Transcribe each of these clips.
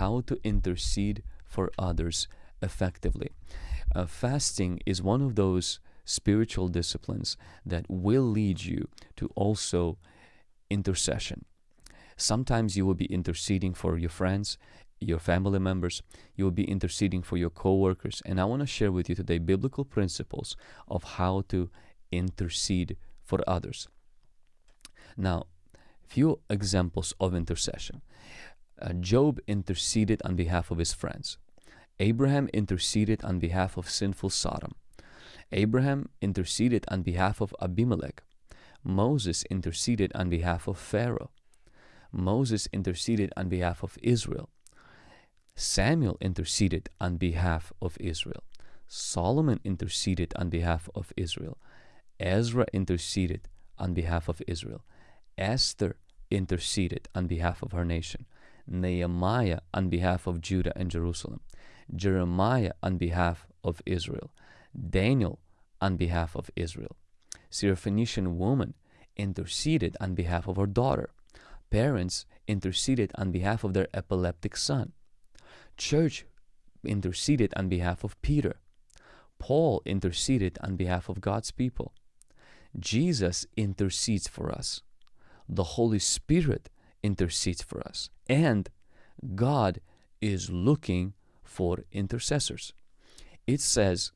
how to intercede for others effectively. Uh, fasting is one of those spiritual disciplines that will lead you to also intercession. Sometimes you will be interceding for your friends, your family members, you will be interceding for your co-workers, and I want to share with you today biblical principles of how to intercede for others. Now, few examples of intercession. Uh, Job interceded on behalf of his friends. Abraham interceded on behalf of sinful Sodom. Abraham interceded on behalf of Abimelech. Moses interceded on behalf of Pharaoh. Moses interceded on behalf of Israel. Samuel interceded on behalf of Israel. Solomon interceded on behalf of Israel. Ezra interceded on behalf of Israel. Esther interceded on behalf of her nation. Nehemiah on behalf of Judah and Jerusalem. Jeremiah on behalf of Israel. Daniel on behalf of Israel. Syrophoenician woman interceded on behalf of her daughter. Parents interceded on behalf of their epileptic son. Church interceded on behalf of Peter. Paul interceded on behalf of God's people. Jesus intercedes for us. The Holy Spirit intercedes for us. And God is looking for intercessors. It says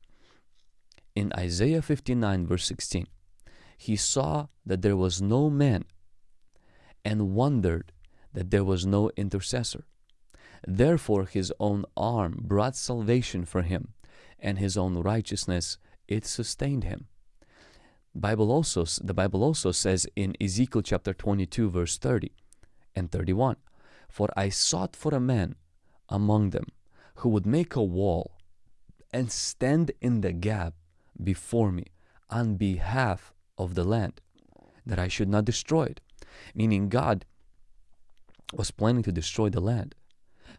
in Isaiah 59, verse 16, He saw that there was no man and wondered that there was no intercessor. Therefore, his own arm brought salvation for him, and his own righteousness it sustained him. Bible also, the Bible also says in Ezekiel chapter 22, verse 30 and 31, For I sought for a man among them who would make a wall and stand in the gap before me on behalf of the land, that I should not destroy it. Meaning God was planning to destroy the land.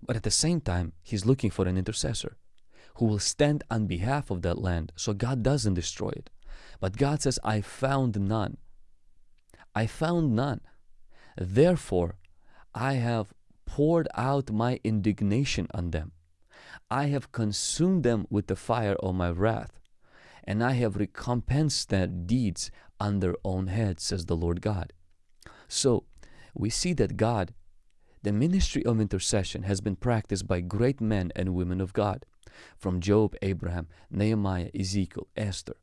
But at the same time, he's looking for an intercessor who will stand on behalf of that land so God doesn't destroy it. But God says, I found none. I found none. Therefore, I have poured out my indignation on them. I have consumed them with the fire of my wrath, and I have recompensed their deeds on their own heads, says the Lord God. So, we see that God, the ministry of intercession, has been practiced by great men and women of God, from Job, Abraham, Nehemiah, Ezekiel, Esther.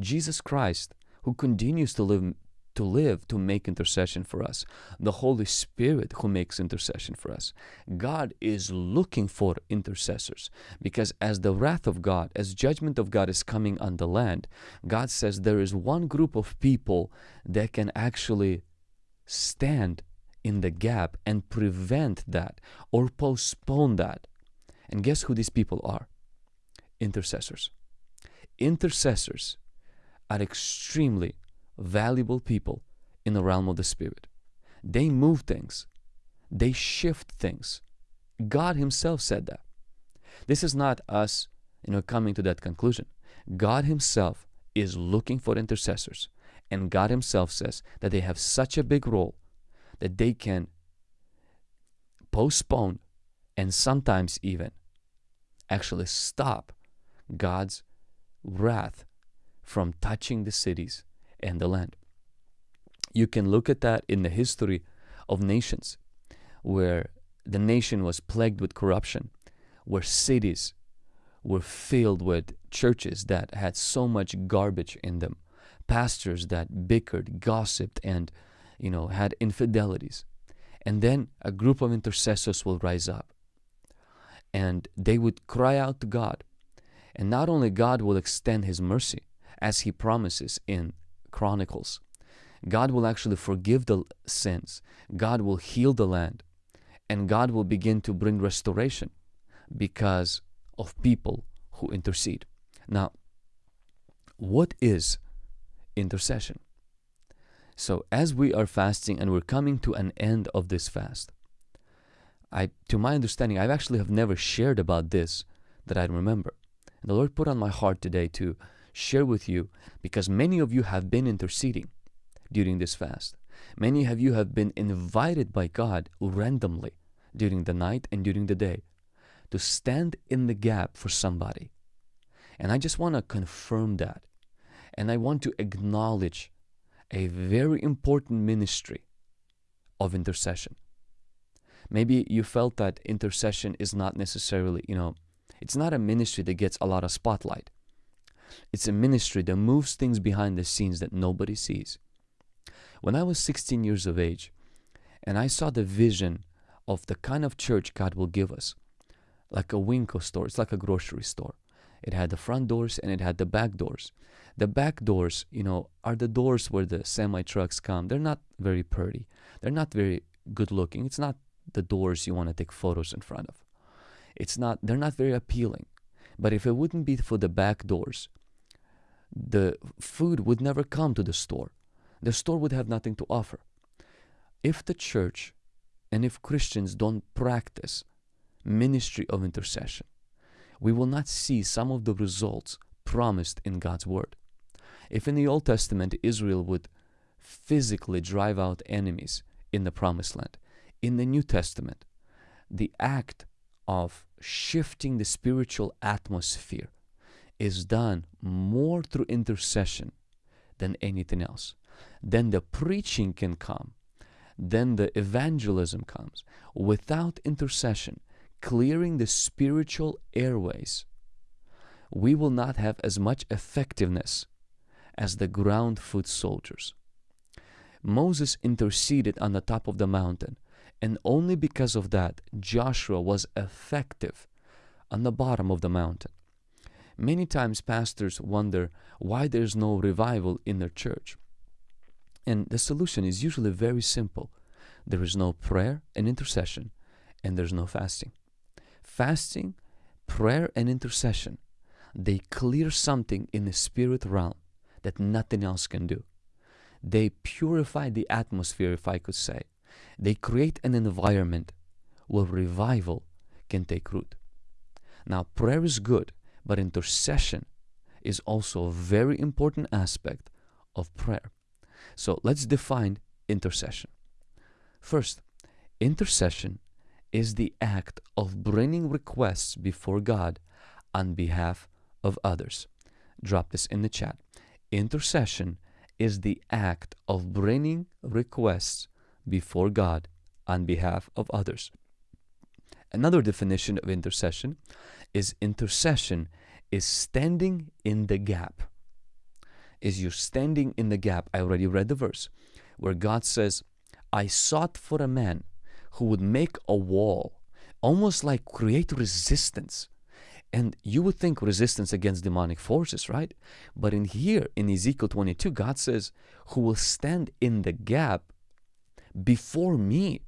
Jesus Christ, who continues to live to live to make intercession for us. The Holy Spirit who makes intercession for us. God is looking for intercessors because as the wrath of God, as judgment of God is coming on the land, God says there is one group of people that can actually stand in the gap and prevent that or postpone that. And guess who these people are? Intercessors. Intercessors are extremely valuable people in the realm of the Spirit. They move things, they shift things. God Himself said that. This is not us, you know, coming to that conclusion. God Himself is looking for intercessors, and God Himself says that they have such a big role that they can postpone and sometimes even actually stop God's wrath from touching the cities and the land. You can look at that in the history of nations where the nation was plagued with corruption, where cities were filled with churches that had so much garbage in them, pastors that bickered, gossiped, and you know had infidelities. And then a group of intercessors will rise up and they would cry out to God. And not only God will extend his mercy as he promises in Chronicles. God will actually forgive the sins. God will heal the land. And God will begin to bring restoration because of people who intercede. Now, what is intercession? So, as we are fasting and we're coming to an end of this fast, I, to my understanding, I actually have never shared about this that I remember. And the Lord put on my heart today to share with you because many of you have been interceding during this fast. Many of you have been invited by God randomly during the night and during the day to stand in the gap for somebody. And I just want to confirm that. And I want to acknowledge a very important ministry of intercession. Maybe you felt that intercession is not necessarily, you know, it's not a ministry that gets a lot of spotlight. It's a ministry that moves things behind the scenes that nobody sees. When I was 16 years of age and I saw the vision of the kind of church God will give us, like a Winco store, it's like a grocery store. It had the front doors and it had the back doors. The back doors, you know, are the doors where the semi trucks come. They're not very pretty. They're not very good looking. It's not the doors you want to take photos in front of. It's not they're not very appealing. But if it wouldn't be for the back doors, the food would never come to the store. The store would have nothing to offer. If the church and if Christians don't practice ministry of intercession, we will not see some of the results promised in God's Word. If in the Old Testament Israel would physically drive out enemies in the Promised Land, in the New Testament, the act of shifting the spiritual atmosphere is done more through intercession than anything else. Then the preaching can come, then the evangelism comes. Without intercession, clearing the spiritual airways, we will not have as much effectiveness as the ground foot soldiers. Moses interceded on the top of the mountain, and only because of that, Joshua was effective on the bottom of the mountain. Many times, pastors wonder why there's no revival in their church. And the solution is usually very simple there is no prayer and intercession, and there's no fasting fasting, prayer, and intercession, they clear something in the spirit realm that nothing else can do. They purify the atmosphere, if I could say. They create an environment where revival can take root. Now, prayer is good, but intercession is also a very important aspect of prayer. So let's define intercession. First, intercession is the act of bringing requests before God on behalf of others. Drop this in the chat. Intercession is the act of bringing requests before God on behalf of others. Another definition of intercession is intercession is standing in the gap. Is you standing in the gap? I already read the verse where God says, I sought for a man who would make a wall, almost like create resistance. And you would think resistance against demonic forces, right? But in here, in Ezekiel 22, God says, Who will stand in the gap before me?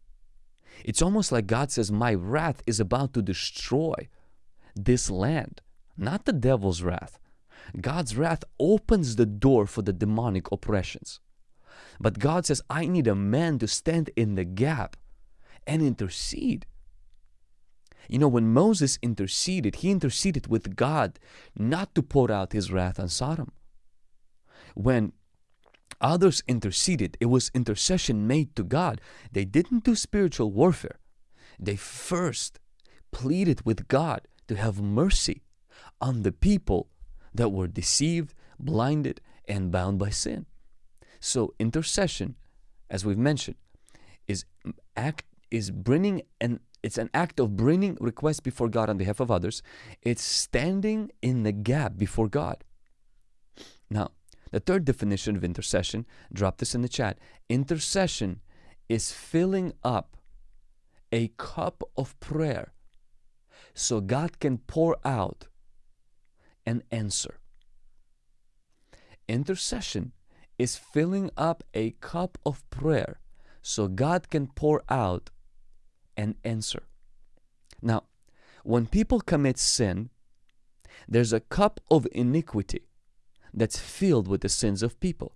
It's almost like God says, My wrath is about to destroy this land, not the devil's wrath. God's wrath opens the door for the demonic oppressions. But God says, I need a man to stand in the gap and intercede. You know, when Moses interceded, he interceded with God not to pour out his wrath on Sodom. When others interceded, it was intercession made to God. They didn't do spiritual warfare. They first pleaded with God to have mercy on the people that were deceived, blinded, and bound by sin. So, intercession, as we've mentioned, is act is bringing an it's an act of bringing requests before God on behalf of others. It's standing in the gap before God. Now, the third definition of intercession, drop this in the chat. Intercession is filling up a cup of prayer so God can pour out an answer. Intercession is filling up a cup of prayer so God can pour out an answer. Now, when people commit sin, there's a cup of iniquity that's filled with the sins of people.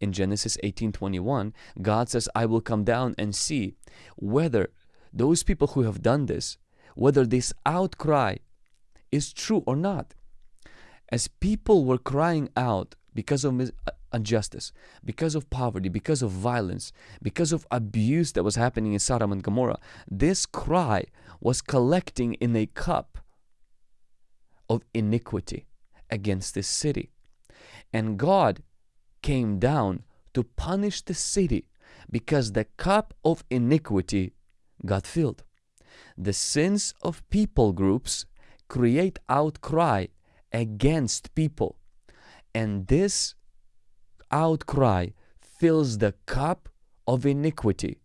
In Genesis 18:21, God says, "I will come down and see whether those people who have done this, whether this outcry is true or not." As people were crying out because of injustice, because of poverty, because of violence, because of abuse that was happening in Sodom and Gomorrah, this cry was collecting in a cup of iniquity against this city. And God came down to punish the city because the cup of iniquity got filled. The sins of people groups create outcry against people. And this outcry fills the cup of iniquity,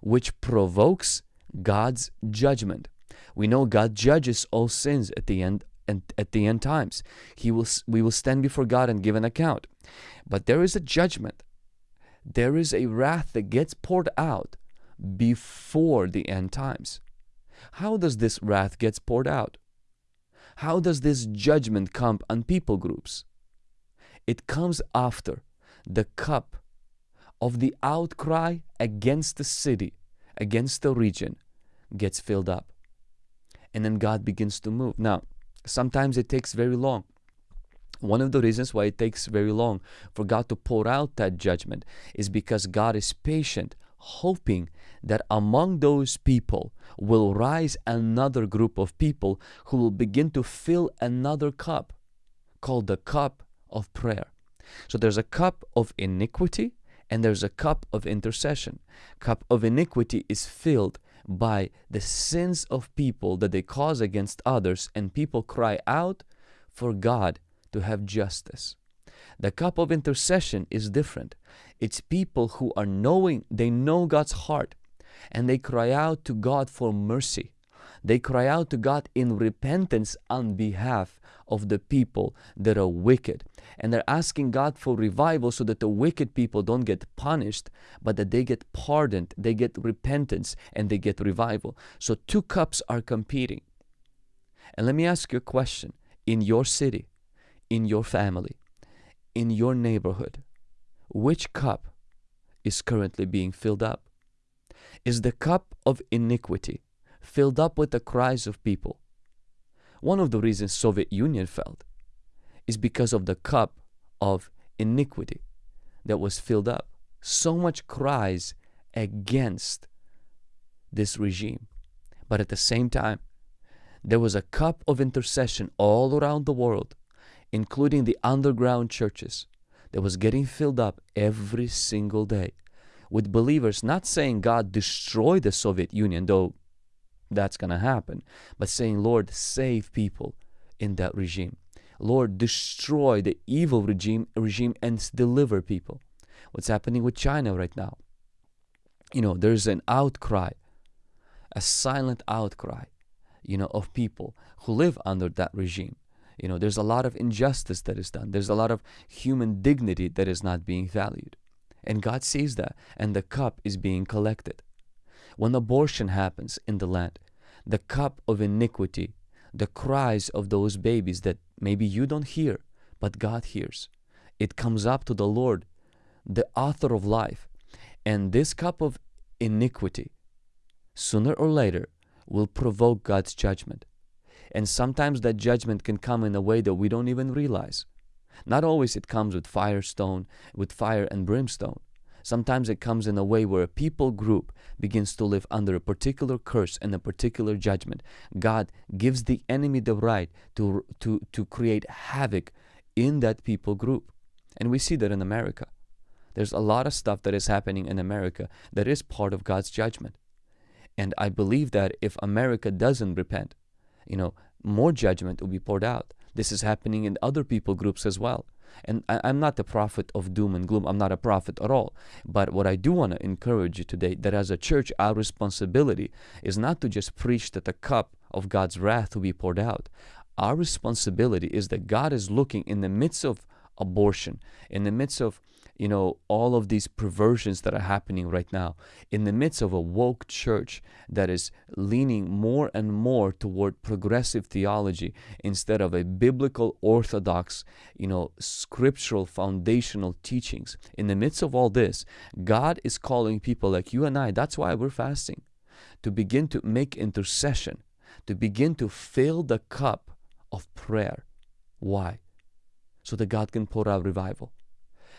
which provokes God's judgment. We know God judges all sins at the end and at the end times. He will we will stand before God and give an account. But there is a judgment. There is a wrath that gets poured out before the end times. How does this wrath gets poured out? How does this judgment come on people groups? It comes after the cup of the outcry against the city, against the region, gets filled up. And then God begins to move. Now, sometimes it takes very long. One of the reasons why it takes very long for God to pour out that judgment is because God is patient, hoping that among those people will rise another group of people who will begin to fill another cup called the cup of prayer. So there's a cup of iniquity and there's a cup of intercession. Cup of iniquity is filled by the sins of people that they cause against others and people cry out for God to have justice. The cup of intercession is different. It's people who are knowing, they know God's heart and they cry out to God for mercy. They cry out to God in repentance on behalf of the people that are wicked. And they're asking God for revival so that the wicked people don't get punished, but that they get pardoned, they get repentance, and they get revival. So two cups are competing. And let me ask you a question. In your city, in your family, in your neighborhood, which cup is currently being filled up? Is the cup of iniquity filled up with the cries of people? One of the reasons Soviet Union fell is because of the cup of iniquity that was filled up. So much cries against this regime. But at the same time, there was a cup of intercession all around the world, including the underground churches, that was getting filled up every single day with believers not saying God destroy the Soviet Union, though that's going to happen, but saying, Lord, save people in that regime. Lord, destroy the evil regime, regime and deliver people. What's happening with China right now? You know, there's an outcry, a silent outcry, you know, of people who live under that regime. You know, there's a lot of injustice that is done. There's a lot of human dignity that is not being valued. And God sees that, and the cup is being collected. When abortion happens in the land, the cup of iniquity, the cries of those babies that maybe you don't hear, but God hears, it comes up to the Lord, the author of life. And this cup of iniquity, sooner or later, will provoke God's judgment. And sometimes that judgment can come in a way that we don't even realize. Not always it comes with firestone, with fire and brimstone. Sometimes it comes in a way where a people group begins to live under a particular curse and a particular judgment. God gives the enemy the right to, to, to create havoc in that people group. And we see that in America. There's a lot of stuff that is happening in America that is part of God's judgment. And I believe that if America doesn't repent, you know, more judgment will be poured out. This is happening in other people groups as well. And I, am not the prophet of doom and gloom. I'm not a prophet at all. But what I do want to encourage you today that as a church, our responsibility is not to just preach that the cup of God's wrath will be poured out. Our responsibility is that God is looking in the midst of abortion, in the midst of you know, all of these perversions that are happening right now in the midst of a woke church that is leaning more and more toward progressive theology instead of a biblical orthodox, you know, scriptural foundational teachings. In the midst of all this, God is calling people like you and I, that's why we're fasting, to begin to make intercession, to begin to fill the cup of prayer. Why? So that God can pour out revival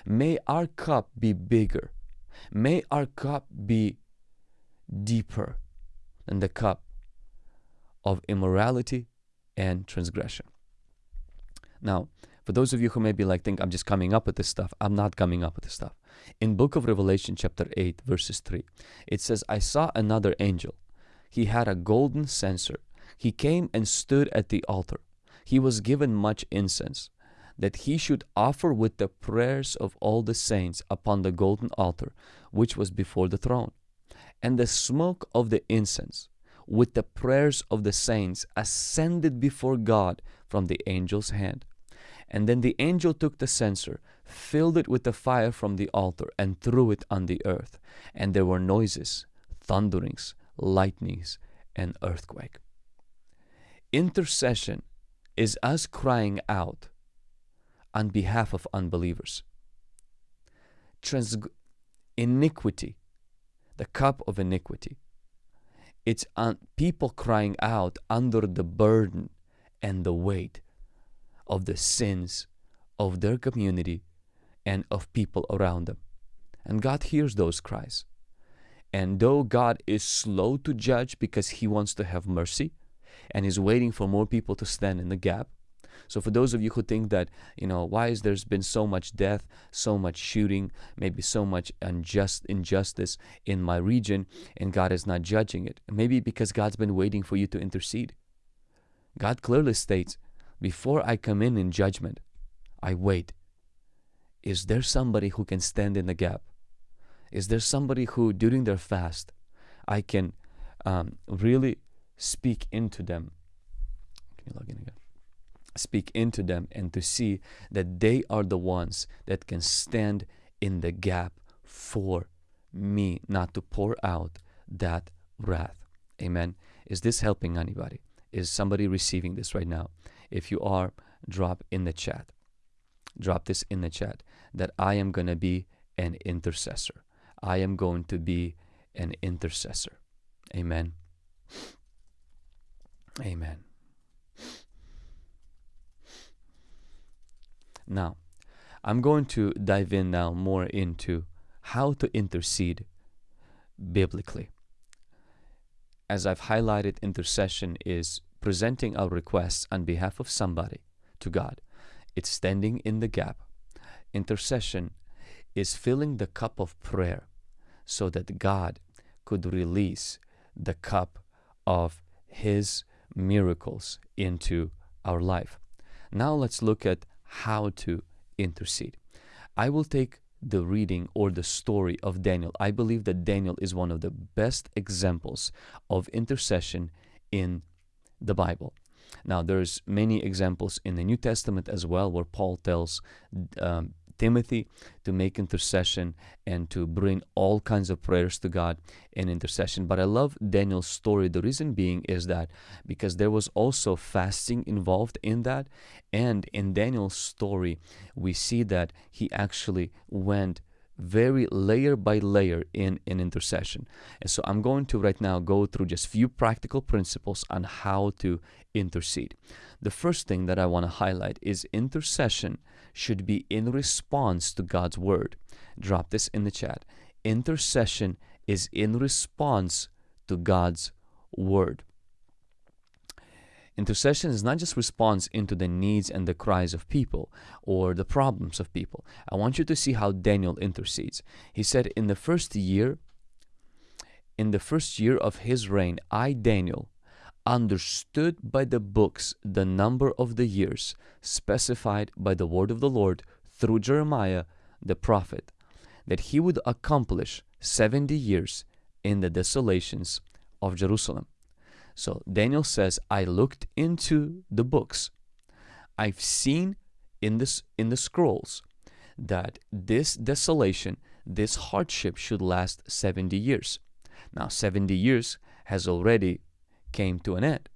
May our cup be bigger. May our cup be deeper than the cup of immorality and transgression. Now, for those of you who maybe like think I'm just coming up with this stuff, I'm not coming up with this stuff. In book of Revelation chapter 8 verses 3, it says, I saw another angel. He had a golden censer. He came and stood at the altar. He was given much incense, that he should offer with the prayers of all the saints upon the golden altar, which was before the throne. And the smoke of the incense with the prayers of the saints ascended before God from the angel's hand. And then the angel took the censer, filled it with the fire from the altar, and threw it on the earth. And there were noises, thunderings, lightnings, and earthquake. Intercession is us crying out on behalf of unbelievers. Trans- iniquity, the cup of iniquity. It's on people crying out under the burden and the weight of the sins of their community and of people around them. And God hears those cries. And though God is slow to judge because He wants to have mercy and is waiting for more people to stand in the gap. So for those of you who think that, you know, why is there's been so much death, so much shooting, maybe so much unjust injustice in my region and God is not judging it. Maybe because God's been waiting for you to intercede. God clearly states, before I come in in judgment, I wait. Is there somebody who can stand in the gap? Is there somebody who, during their fast, I can um, really speak into them? Can you log in again? Speak into them and to see that they are the ones that can stand in the gap for me, not to pour out that wrath. Amen. Is this helping anybody? Is somebody receiving this right now? If you are, drop in the chat. Drop this in the chat that I am going to be an intercessor. I am going to be an intercessor. Amen. Amen. Now, I'm going to dive in now more into how to intercede biblically. As I've highlighted, intercession is presenting our requests on behalf of somebody to God. It's standing in the gap. Intercession is filling the cup of prayer so that God could release the cup of His miracles into our life. Now let's look at how to intercede. I will take the reading or the story of Daniel. I believe that Daniel is one of the best examples of intercession in the Bible. Now, there's many examples in the New Testament as well where Paul tells um, Timothy to make intercession and to bring all kinds of prayers to God in intercession. But I love Daniel's story. The reason being is that because there was also fasting involved in that. And in Daniel's story, we see that he actually went very layer by layer in an intercession. And so I'm going to right now go through just few practical principles on how to intercede. The first thing that I want to highlight is intercession should be in response to God's word. Drop this in the chat. Intercession is in response to God's word. Intercession is not just response into the needs and the cries of people or the problems of people. I want you to see how Daniel intercedes. He said, In the first year, in the first year of his reign, I, Daniel, understood by the books the number of the years specified by the word of the Lord through Jeremiah the prophet, that he would accomplish 70 years in the desolations of Jerusalem. So Daniel says, I looked into the books. I've seen in this in the scrolls that this desolation, this hardship should last 70 years. Now 70 years has already came to an end.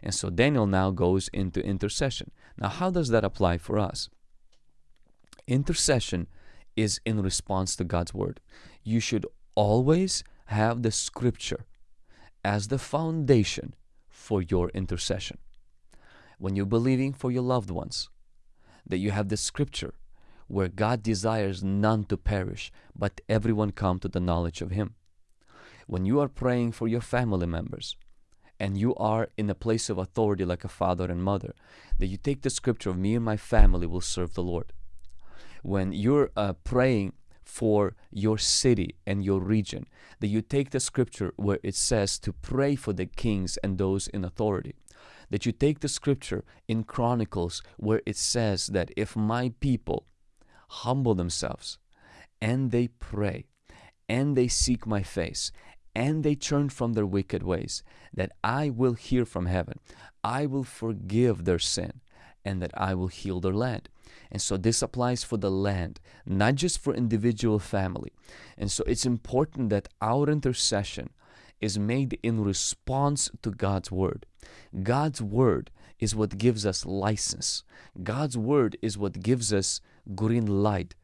And so Daniel now goes into intercession. Now how does that apply for us? Intercession is in response to God's word. You should always have the scripture as the foundation for your intercession. When you're believing for your loved ones, that you have the scripture where God desires none to perish, but everyone come to the knowledge of Him. When you are praying for your family members, and you are in a place of authority like a father and mother, that you take the scripture of me and my family will serve the Lord. When you're uh, praying for your city and your region, that you take the scripture where it says to pray for the kings and those in authority. That you take the scripture in Chronicles where it says that if my people humble themselves and they pray and they seek my face and they turn from their wicked ways, that I will hear from heaven, I will forgive their sin, and that I will heal their land. And so this applies for the land, not just for individual family. And so it's important that our intercession is made in response to God's word. God's word is what gives us license. God's word is what gives us green light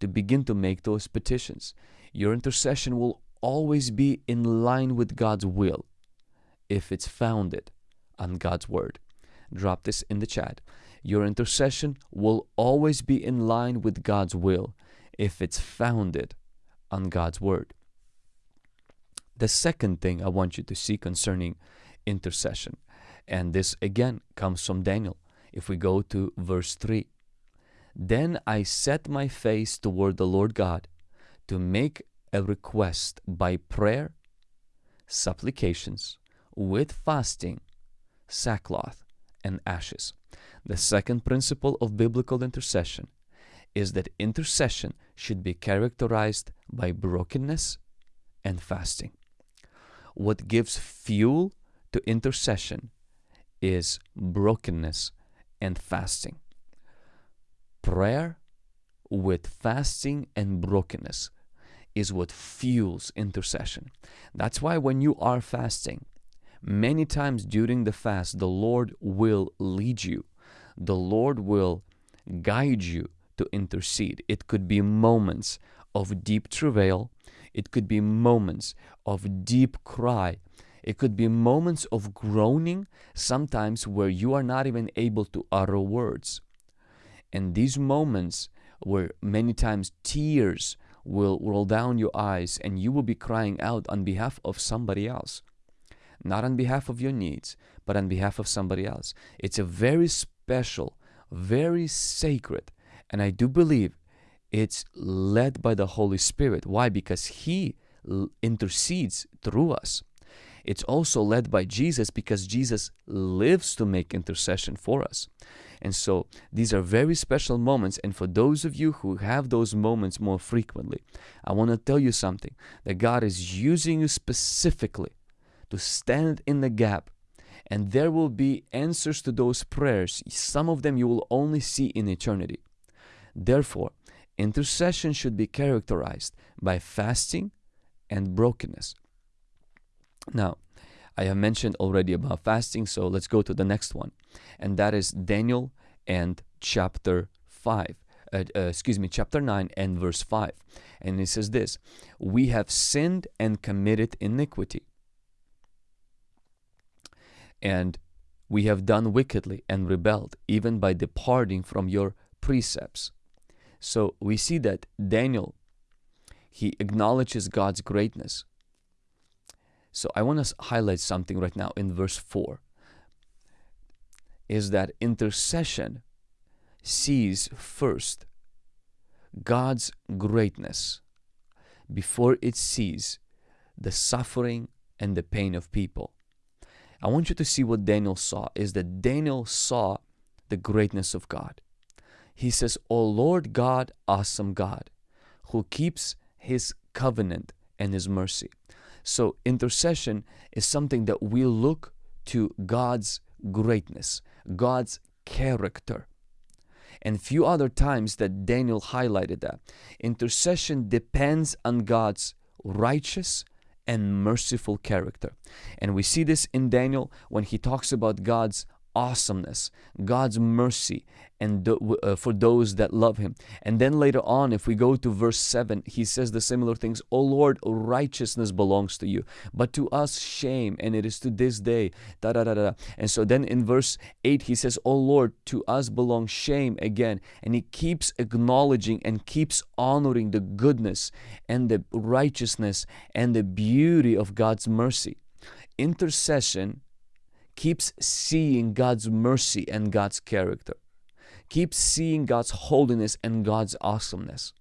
to begin to make those petitions. Your intercession will always be in line with God's will if it's founded on God's word. Drop this in the chat. Your intercession will always be in line with God's will if it's founded on God's word. The second thing I want you to see concerning intercession, and this again comes from Daniel. If we go to verse 3, then I set my face toward the Lord God to make a request by prayer, supplications, with fasting, sackcloth, and ashes. The second principle of biblical intercession is that intercession should be characterized by brokenness and fasting. What gives fuel to intercession is brokenness and fasting. Prayer with fasting and brokenness is what fuels intercession. That's why when you are fasting, many times during the fast, the Lord will lead you, the Lord will guide you to intercede. It could be moments of deep travail, it could be moments of deep cry. It could be moments of groaning, sometimes where you are not even able to utter words. And these moments where many times tears will roll down your eyes and you will be crying out on behalf of somebody else. Not on behalf of your needs, but on behalf of somebody else. It's a very special, very sacred, and I do believe it's led by the Holy Spirit. Why? Because He intercedes through us. It's also led by Jesus because Jesus lives to make intercession for us. And so these are very special moments. And for those of you who have those moments more frequently, I want to tell you something that God is using you specifically to stand in the gap. And there will be answers to those prayers. Some of them you will only see in eternity. Therefore, intercession should be characterized by fasting and brokenness. Now, I have mentioned already about fasting, so let's go to the next one. And that is Daniel and chapter 5. Uh, uh, excuse me, chapter 9 and verse 5. And it says this We have sinned and committed iniquity, and we have done wickedly and rebelled, even by departing from your precepts. So we see that Daniel, he acknowledges God's greatness. So I want to highlight something right now in verse 4 is that intercession sees first God's greatness before it sees the suffering and the pain of people. I want you to see what Daniel saw is that Daniel saw the greatness of God. He says, O Lord God, awesome God, who keeps his covenant and his mercy. So intercession is something that we look to God's greatness, God's character. And few other times that Daniel highlighted that. Intercession depends on God's righteous and merciful character. And we see this in Daniel when he talks about God's awesomeness, God's mercy, and uh, for those that love Him. And then later on, if we go to verse 7, He says the similar things O Lord, righteousness belongs to you, but to us shame, and it is to this day. Da, da, da, da. And so then in verse 8, He says, O Lord, to us belongs shame again. And He keeps acknowledging and keeps honoring the goodness and the righteousness and the beauty of God's mercy. Intercession keeps seeing God's mercy and God's character. Keep seeing God's holiness and God's awesomeness.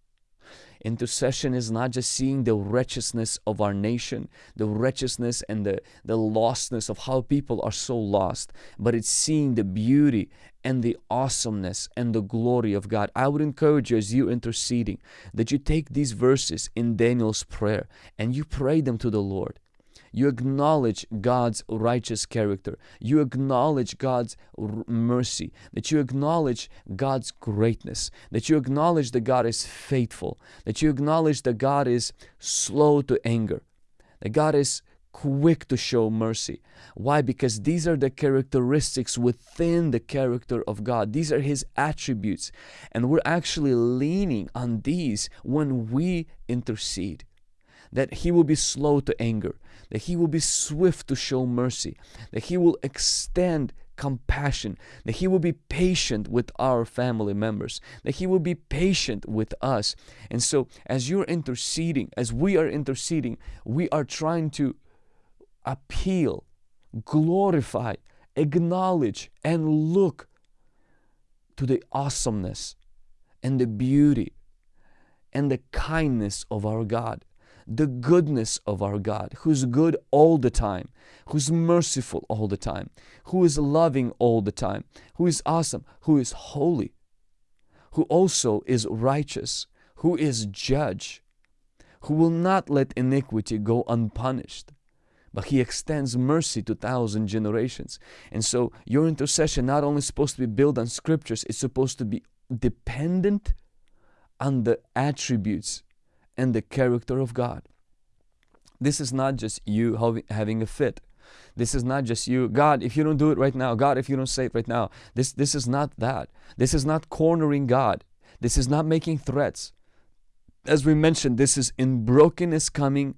Intercession is not just seeing the wretchedness of our nation, the wretchedness and the, the lostness of how people are so lost, but it's seeing the beauty and the awesomeness and the glory of God. I would encourage you as you're interceding that you take these verses in Daniel's prayer and you pray them to the Lord you acknowledge God's righteous character. You acknowledge God's mercy. That you acknowledge God's greatness. That you acknowledge that God is faithful. That you acknowledge that God is slow to anger. That God is quick to show mercy. Why? Because these are the characteristics within the character of God. These are His attributes. And we're actually leaning on these when we intercede that he will be slow to anger, that he will be swift to show mercy, that he will extend compassion, that he will be patient with our family members, that he will be patient with us. And so, as you're interceding, as we are interceding, we are trying to appeal, glorify, acknowledge, and look to the awesomeness and the beauty and the kindness of our God the goodness of our God, who's good all the time, who's merciful all the time, who is loving all the time, who is awesome, who is holy, who also is righteous, who is judge, who will not let iniquity go unpunished but he extends mercy to thousand generations. And so your intercession not only supposed to be built on scriptures, it's supposed to be dependent on the attributes and the character of God. This is not just you having a fit. This is not just you, God, if you don't do it right now, God, if you don't say it right now. This, this is not that. This is not cornering God. This is not making threats. As we mentioned, this is in brokenness coming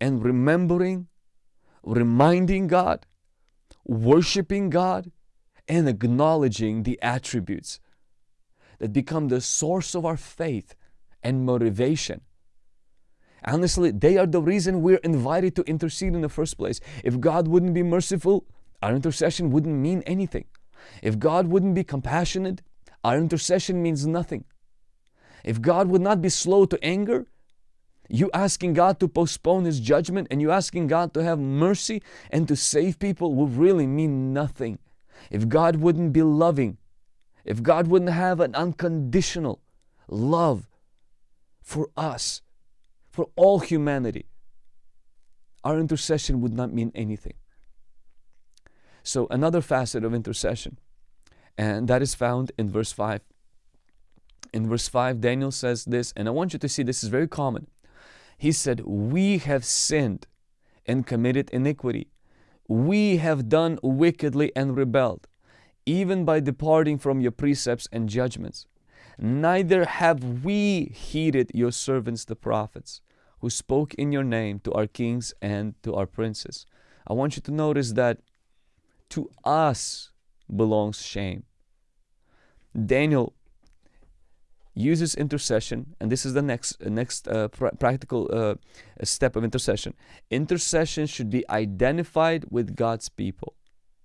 and remembering, reminding God, worshiping God, and acknowledging the attributes that become the source of our faith and motivation Honestly, they are the reason we're invited to intercede in the first place. If God wouldn't be merciful, our intercession wouldn't mean anything. If God wouldn't be compassionate, our intercession means nothing. If God would not be slow to anger, you asking God to postpone His judgment and you asking God to have mercy and to save people would really mean nothing. If God wouldn't be loving, if God wouldn't have an unconditional love for us, for all humanity, our intercession would not mean anything. So, another facet of intercession, and that is found in verse 5. In verse 5, Daniel says this, and I want you to see this is very common. He said, We have sinned and committed iniquity. We have done wickedly and rebelled, even by departing from your precepts and judgments neither have we heeded your servants the prophets, who spoke in your name to our kings and to our princes. I want you to notice that to us belongs shame. Daniel uses intercession, and this is the next next uh, pr practical uh, step of intercession. Intercession should be identified with God's people.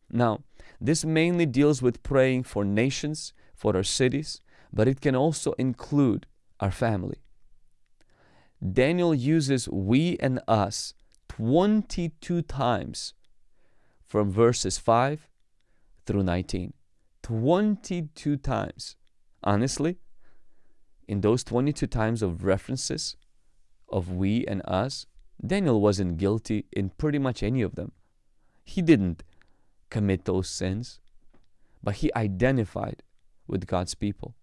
Now, this mainly deals with praying for nations, for our cities, but it can also include our family. Daniel uses we and us 22 times from verses 5 through 19. 22 times. Honestly, in those 22 times of references of we and us, Daniel wasn't guilty in pretty much any of them. He didn't commit those sins, but he identified with God's people.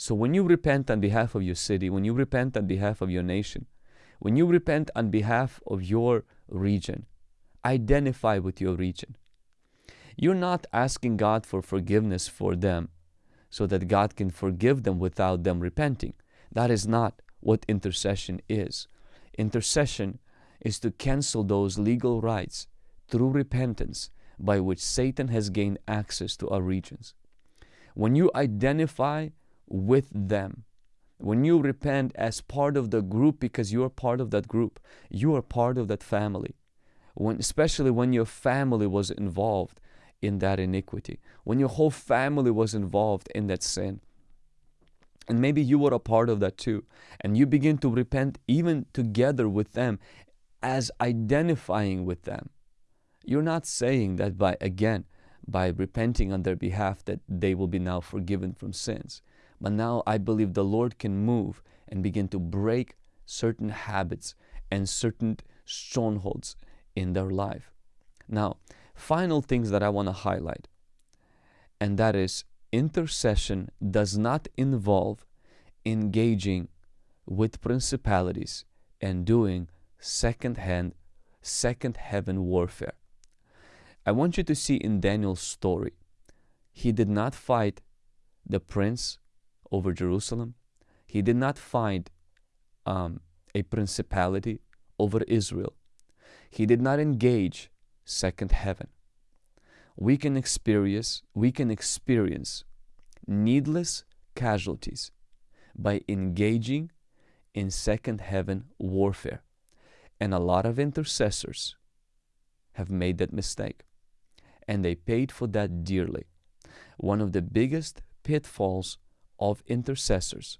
So when you repent on behalf of your city, when you repent on behalf of your nation, when you repent on behalf of your region, identify with your region. You're not asking God for forgiveness for them so that God can forgive them without them repenting. That is not what intercession is. Intercession is to cancel those legal rights through repentance by which Satan has gained access to our regions. When you identify with them, when you repent as part of the group because you are part of that group, you are part of that family. When, especially when your family was involved in that iniquity, when your whole family was involved in that sin. And maybe you were a part of that too. And you begin to repent even together with them as identifying with them. You're not saying that by, again, by repenting on their behalf that they will be now forgiven from sins. But now I believe the Lord can move and begin to break certain habits and certain strongholds in their life. Now, final things that I want to highlight, and that is intercession does not involve engaging with principalities and doing second hand, second heaven warfare. I want you to see in Daniel's story, he did not fight the prince over Jerusalem. He did not find um, a principality over Israel. He did not engage second heaven. We can experience, we can experience needless casualties by engaging in second heaven warfare. And a lot of intercessors have made that mistake. And they paid for that dearly. One of the biggest pitfalls of intercessors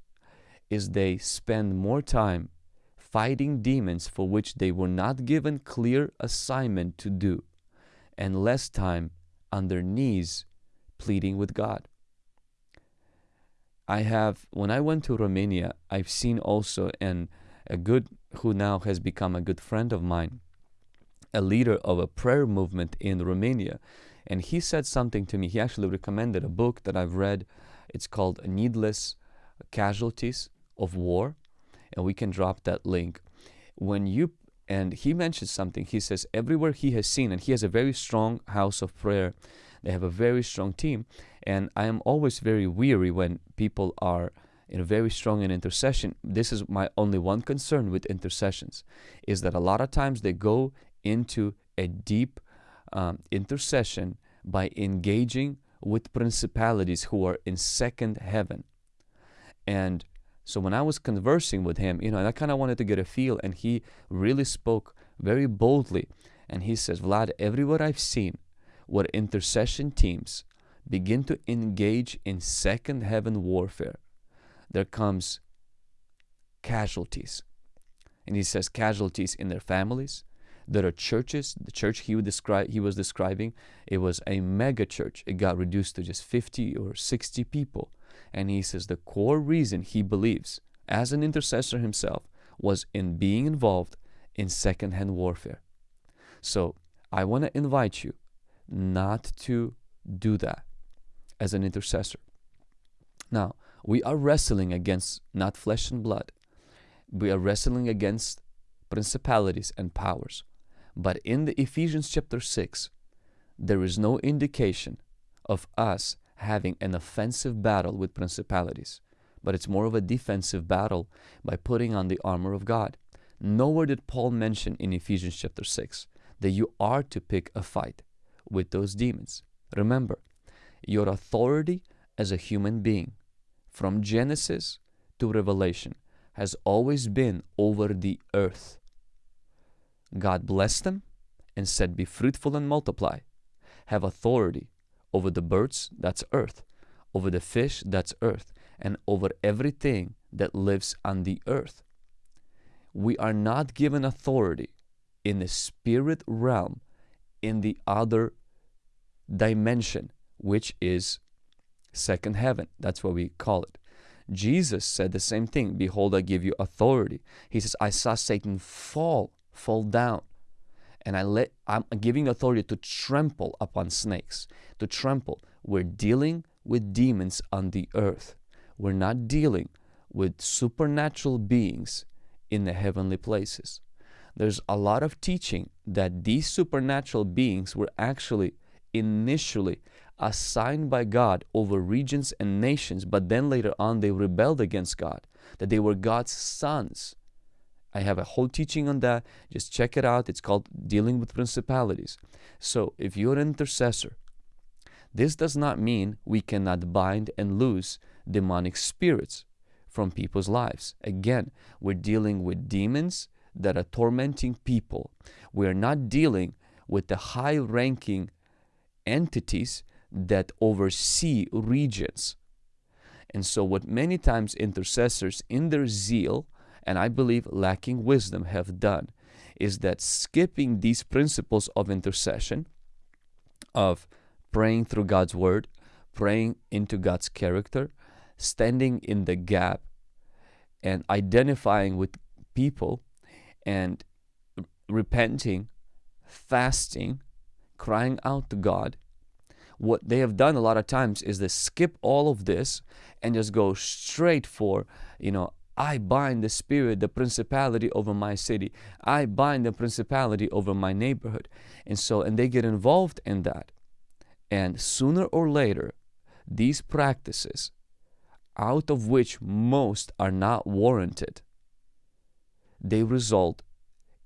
is they spend more time fighting demons for which they were not given clear assignment to do, and less time on their knees pleading with God. I have, when I went to Romania, I've seen also, and a good, who now has become a good friend of mine, a leader of a prayer movement in Romania. And he said something to me. He actually recommended a book that I've read. It's called Needless Casualties of War and we can drop that link. When you and he mentions something, he says everywhere he has seen, and he has a very strong house of prayer. They have a very strong team, and I am always very weary when people are in a very strong in intercession. This is my only one concern with intercessions, is that a lot of times they go into a deep um, intercession by engaging with principalities who are in second heaven. And so when I was conversing with him, you know, and I kind of wanted to get a feel, and he really spoke very boldly. And he says, Vlad, everywhere I've seen where intercession teams begin to engage in second heaven warfare, there comes casualties. And he says casualties in their families. There are churches. The church he would describe he was describing, it was a mega church. It got reduced to just 50 or 60 people. And he says the core reason he believes, as an intercessor himself, was in being involved in second-heaven warfare. So I want to invite you not to do that as an intercessor. Now, we are wrestling against not flesh and blood. We are wrestling against principalities and powers. But in the Ephesians chapter 6, there is no indication of us having an offensive battle with principalities, but it's more of a defensive battle by putting on the armor of God. Nowhere did Paul mention in Ephesians chapter 6 that you are to pick a fight with those demons. Remember, your authority as a human being from Genesis to Revelation has always been over the earth. God blessed them and said, Be fruitful and multiply. Have authority over the birds, that's earth, over the fish, that's earth, and over everything that lives on the earth. We are not given authority in the spirit realm in the other dimension, which is second heaven. That's what we call it. Jesus said the same thing. Behold, I give you authority. He says, I saw Satan fall, fall down and I let I'm giving authority to trample upon snakes, to trample. We're dealing with demons on the earth. We're not dealing with supernatural beings in the heavenly places. There's a lot of teaching that these supernatural beings were actually initially assigned by God over regions and nations, but then later on they rebelled against God, that they were God's sons. I have a whole teaching on that. Just check it out. It's called Dealing with Principalities. So, if you're an intercessor, this does not mean we cannot bind and loose demonic spirits from people's lives. Again, we're dealing with demons that are tormenting people. We're not dealing with the high ranking entities that oversee regions. And so, what many times intercessors, in their zeal, and I believe lacking wisdom, have done is that skipping these principles of intercession, of praying through God's word, praying into God's character, standing in the gap, and identifying with people and repenting, fasting, crying out to God what they have done a lot of times is they skip all of this and just go straight for, you know, I bind the spirit, the principality over my city. I bind the principality over my neighborhood. And so, and they get involved in that. And sooner or later, these practices, out of which most are not warranted, they result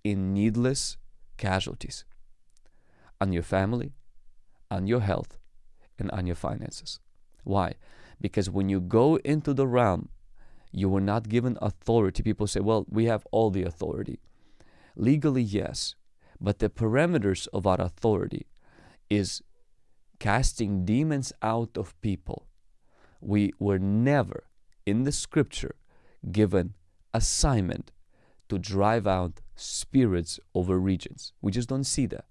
in needless casualties on your family, on your health, and on your finances. Why? Because when you go into the realm, you were not given authority. People say, well, we have all the authority. Legally, yes, but the parameters of our authority is casting demons out of people. We were never in the scripture given assignment to drive out spirits over regions. We just don't see that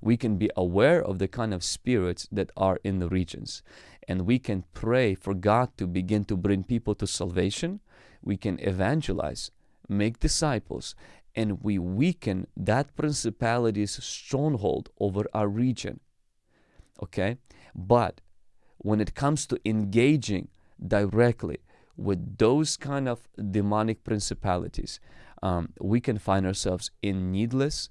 we can be aware of the kind of spirits that are in the regions. And we can pray for God to begin to bring people to salvation. We can evangelize, make disciples, and we weaken that principality's stronghold over our region. Okay? But when it comes to engaging directly with those kind of demonic principalities, um, we can find ourselves in needless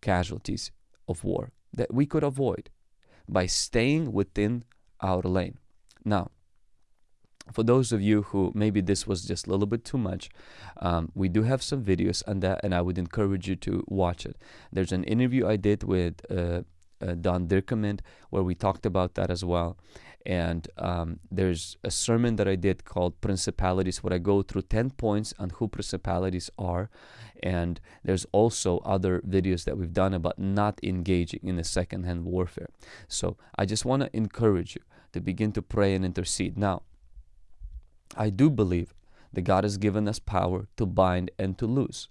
casualties of war that we could avoid by staying within our lane. Now, for those of you who maybe this was just a little bit too much, um, we do have some videos on that, and I would encourage you to watch it. There's an interview I did with uh, uh, Don Dickerman where we talked about that as well. And um, there's a sermon that I did called Principalities, where I go through 10 points on who principalities are. And there's also other videos that we've done about not engaging in the second-heaven warfare. So I just want to encourage you to begin to pray and intercede. Now, I do believe that God has given us power to bind and to loose.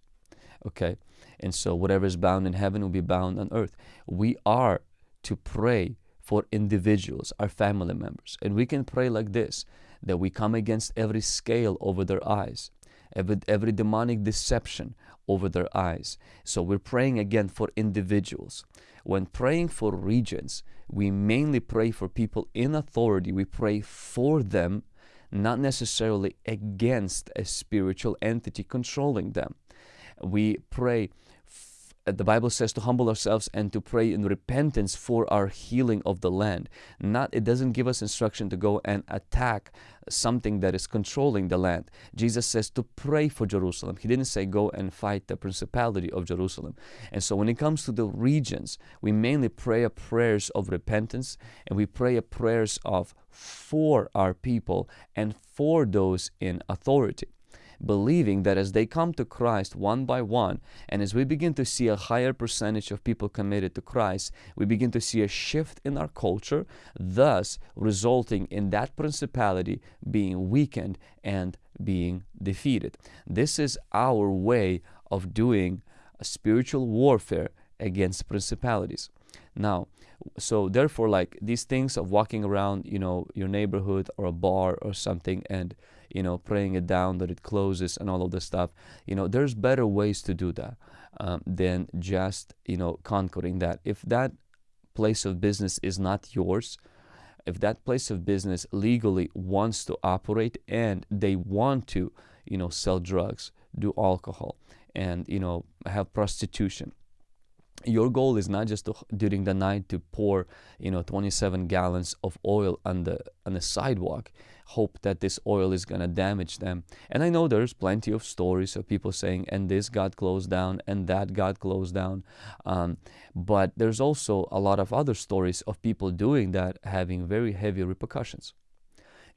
Okay? And so whatever is bound in heaven will be bound on earth. We are to pray for individuals, our family members. And we can pray like this that we come against every scale over their eyes, every, every demonic deception over their eyes. So we're praying again for individuals. When praying for regions, we mainly pray for people in authority. We pray for them, not necessarily against a spiritual entity controlling them. We pray the Bible says to humble ourselves and to pray in repentance for our healing of the land. Not it doesn't give us instruction to go and attack something that is controlling the land. Jesus says to pray for Jerusalem. He didn't say go and fight the principality of Jerusalem. And so when it comes to the regions, we mainly pray prayers of repentance and we pray prayers of for our people and for those in authority believing that as they come to Christ one by one, and as we begin to see a higher percentage of people committed to Christ, we begin to see a shift in our culture, thus resulting in that principality being weakened and being defeated. This is our way of doing a spiritual warfare against principalities. Now, so therefore, like these things of walking around, you know, your neighborhood or a bar or something and you know, praying it down that it closes and all of this stuff. You know, there's better ways to do that um, than just, you know, conquering that. If that place of business is not yours, if that place of business legally wants to operate and they want to, you know, sell drugs, do alcohol, and, you know, have prostitution, your goal is not just to, during the night to pour you know 27 gallons of oil on the on the sidewalk hope that this oil is going to damage them and i know there's plenty of stories of people saying and this got closed down and that got closed down um, but there's also a lot of other stories of people doing that having very heavy repercussions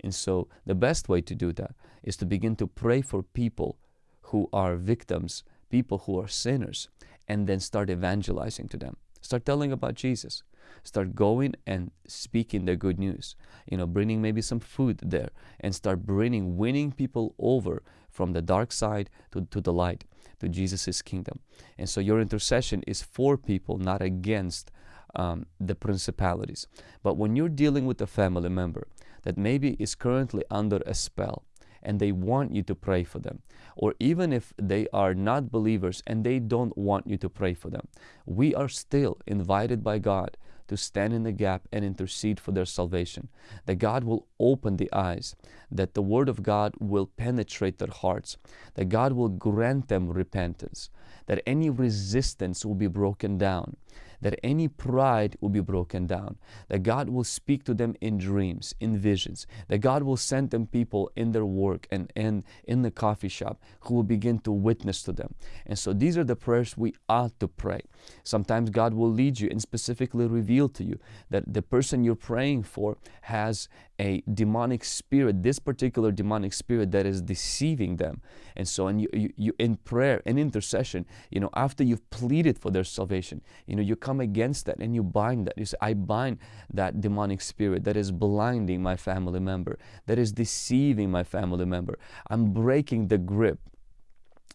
and so the best way to do that is to begin to pray for people who are victims people who are sinners and then start evangelizing to them. Start telling about Jesus. Start going and speaking the good news. You know, bringing maybe some food there and start bringing, winning people over from the dark side to, to the light, to Jesus' kingdom. And so your intercession is for people, not against um, the principalities. But when you're dealing with a family member that maybe is currently under a spell, and they want you to pray for them. Or even if they are not believers and they don't want you to pray for them, we are still invited by God to stand in the gap and intercede for their salvation. That God will open the eyes, that the Word of God will penetrate their hearts, that God will grant them repentance, that any resistance will be broken down, that any pride will be broken down, that God will speak to them in dreams, in visions, that God will send them people in their work and, and in the coffee shop who will begin to witness to them. And so these are the prayers we ought to pray. Sometimes God will lead you and specifically reveal to you that the person you're praying for has a demonic spirit, this particular demonic spirit that is deceiving them. And so, and you, you, you in prayer and intercession, you know, after you've pleaded for their salvation, you know, you come against that and you bind that. You say, I bind that demonic spirit that is blinding my family member, that is deceiving my family member. I'm breaking the grip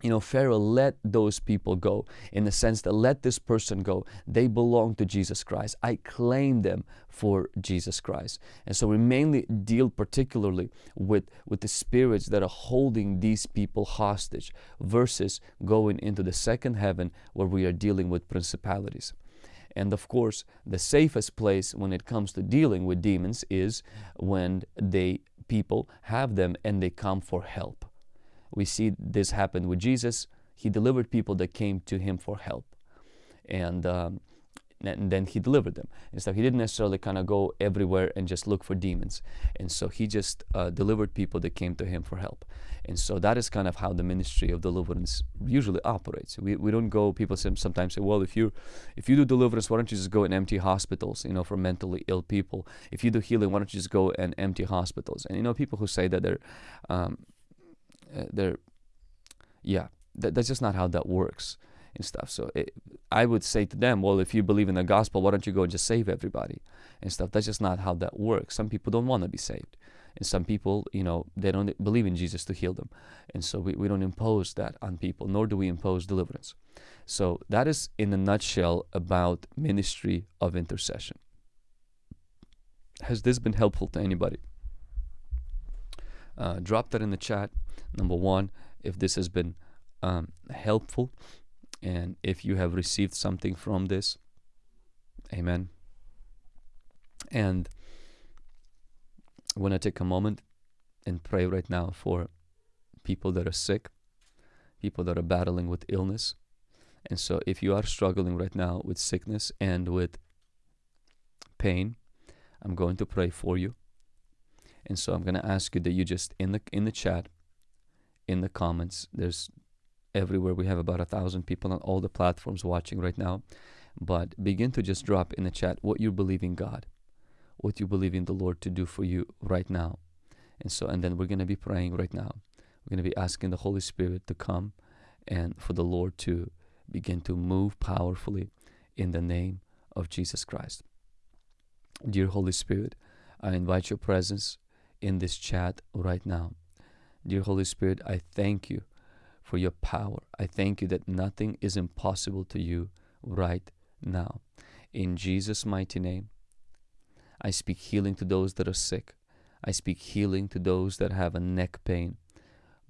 you know, Pharaoh let those people go in the sense that let this person go. They belong to Jesus Christ. I claim them for Jesus Christ. And so we mainly deal particularly with, with the spirits that are holding these people hostage versus going into the second heaven where we are dealing with principalities. And of course, the safest place when it comes to dealing with demons is when they people have them and they come for help. We see this happen with Jesus. He delivered people that came to him for help. And, um, and then he delivered them. And so he didn't necessarily kind of go everywhere and just look for demons. And so he just uh, delivered people that came to him for help. And so that is kind of how the ministry of deliverance usually operates. We, we don't go, people sometimes say, well, if you if you do deliverance, why don't you just go and empty hospitals, you know, for mentally ill people? If you do healing, why don't you just go and empty hospitals? And you know, people who say that they're um, uh, they're yeah that, that's just not how that works and stuff. So it, i would say to them well if you believe in the gospel why don't you go and just save everybody and stuff? That's just not how that works. Some people don't want to be saved and some people you know they don't believe in jesus to heal them. And so we, we don't impose that on people nor do we impose deliverance. So that is in a nutshell about ministry of intercession. Has this been helpful to anybody uh, drop that in the chat. Number one if this has been um, helpful and if you have received something from this amen. And I want to take a moment and pray right now for people that are sick people that are battling with illness. And so if you are struggling right now with sickness and with pain I'm going to pray for you and so I'm going to ask you that you just in the in the chat in the comments. There's everywhere. We have about a thousand people on all the platforms watching right now. But begin to just drop in the chat what you believe in God, what you believe in the Lord to do for you right now. And so, and then we're going to be praying right now. We're going to be asking the Holy Spirit to come and for the Lord to begin to move powerfully in the name of Jesus Christ. Dear Holy Spirit, I invite your presence in this chat right now. Dear Holy Spirit, I thank you for your power. I thank you that nothing is impossible to you right now. In Jesus' mighty name, I speak healing to those that are sick. I speak healing to those that have a neck pain,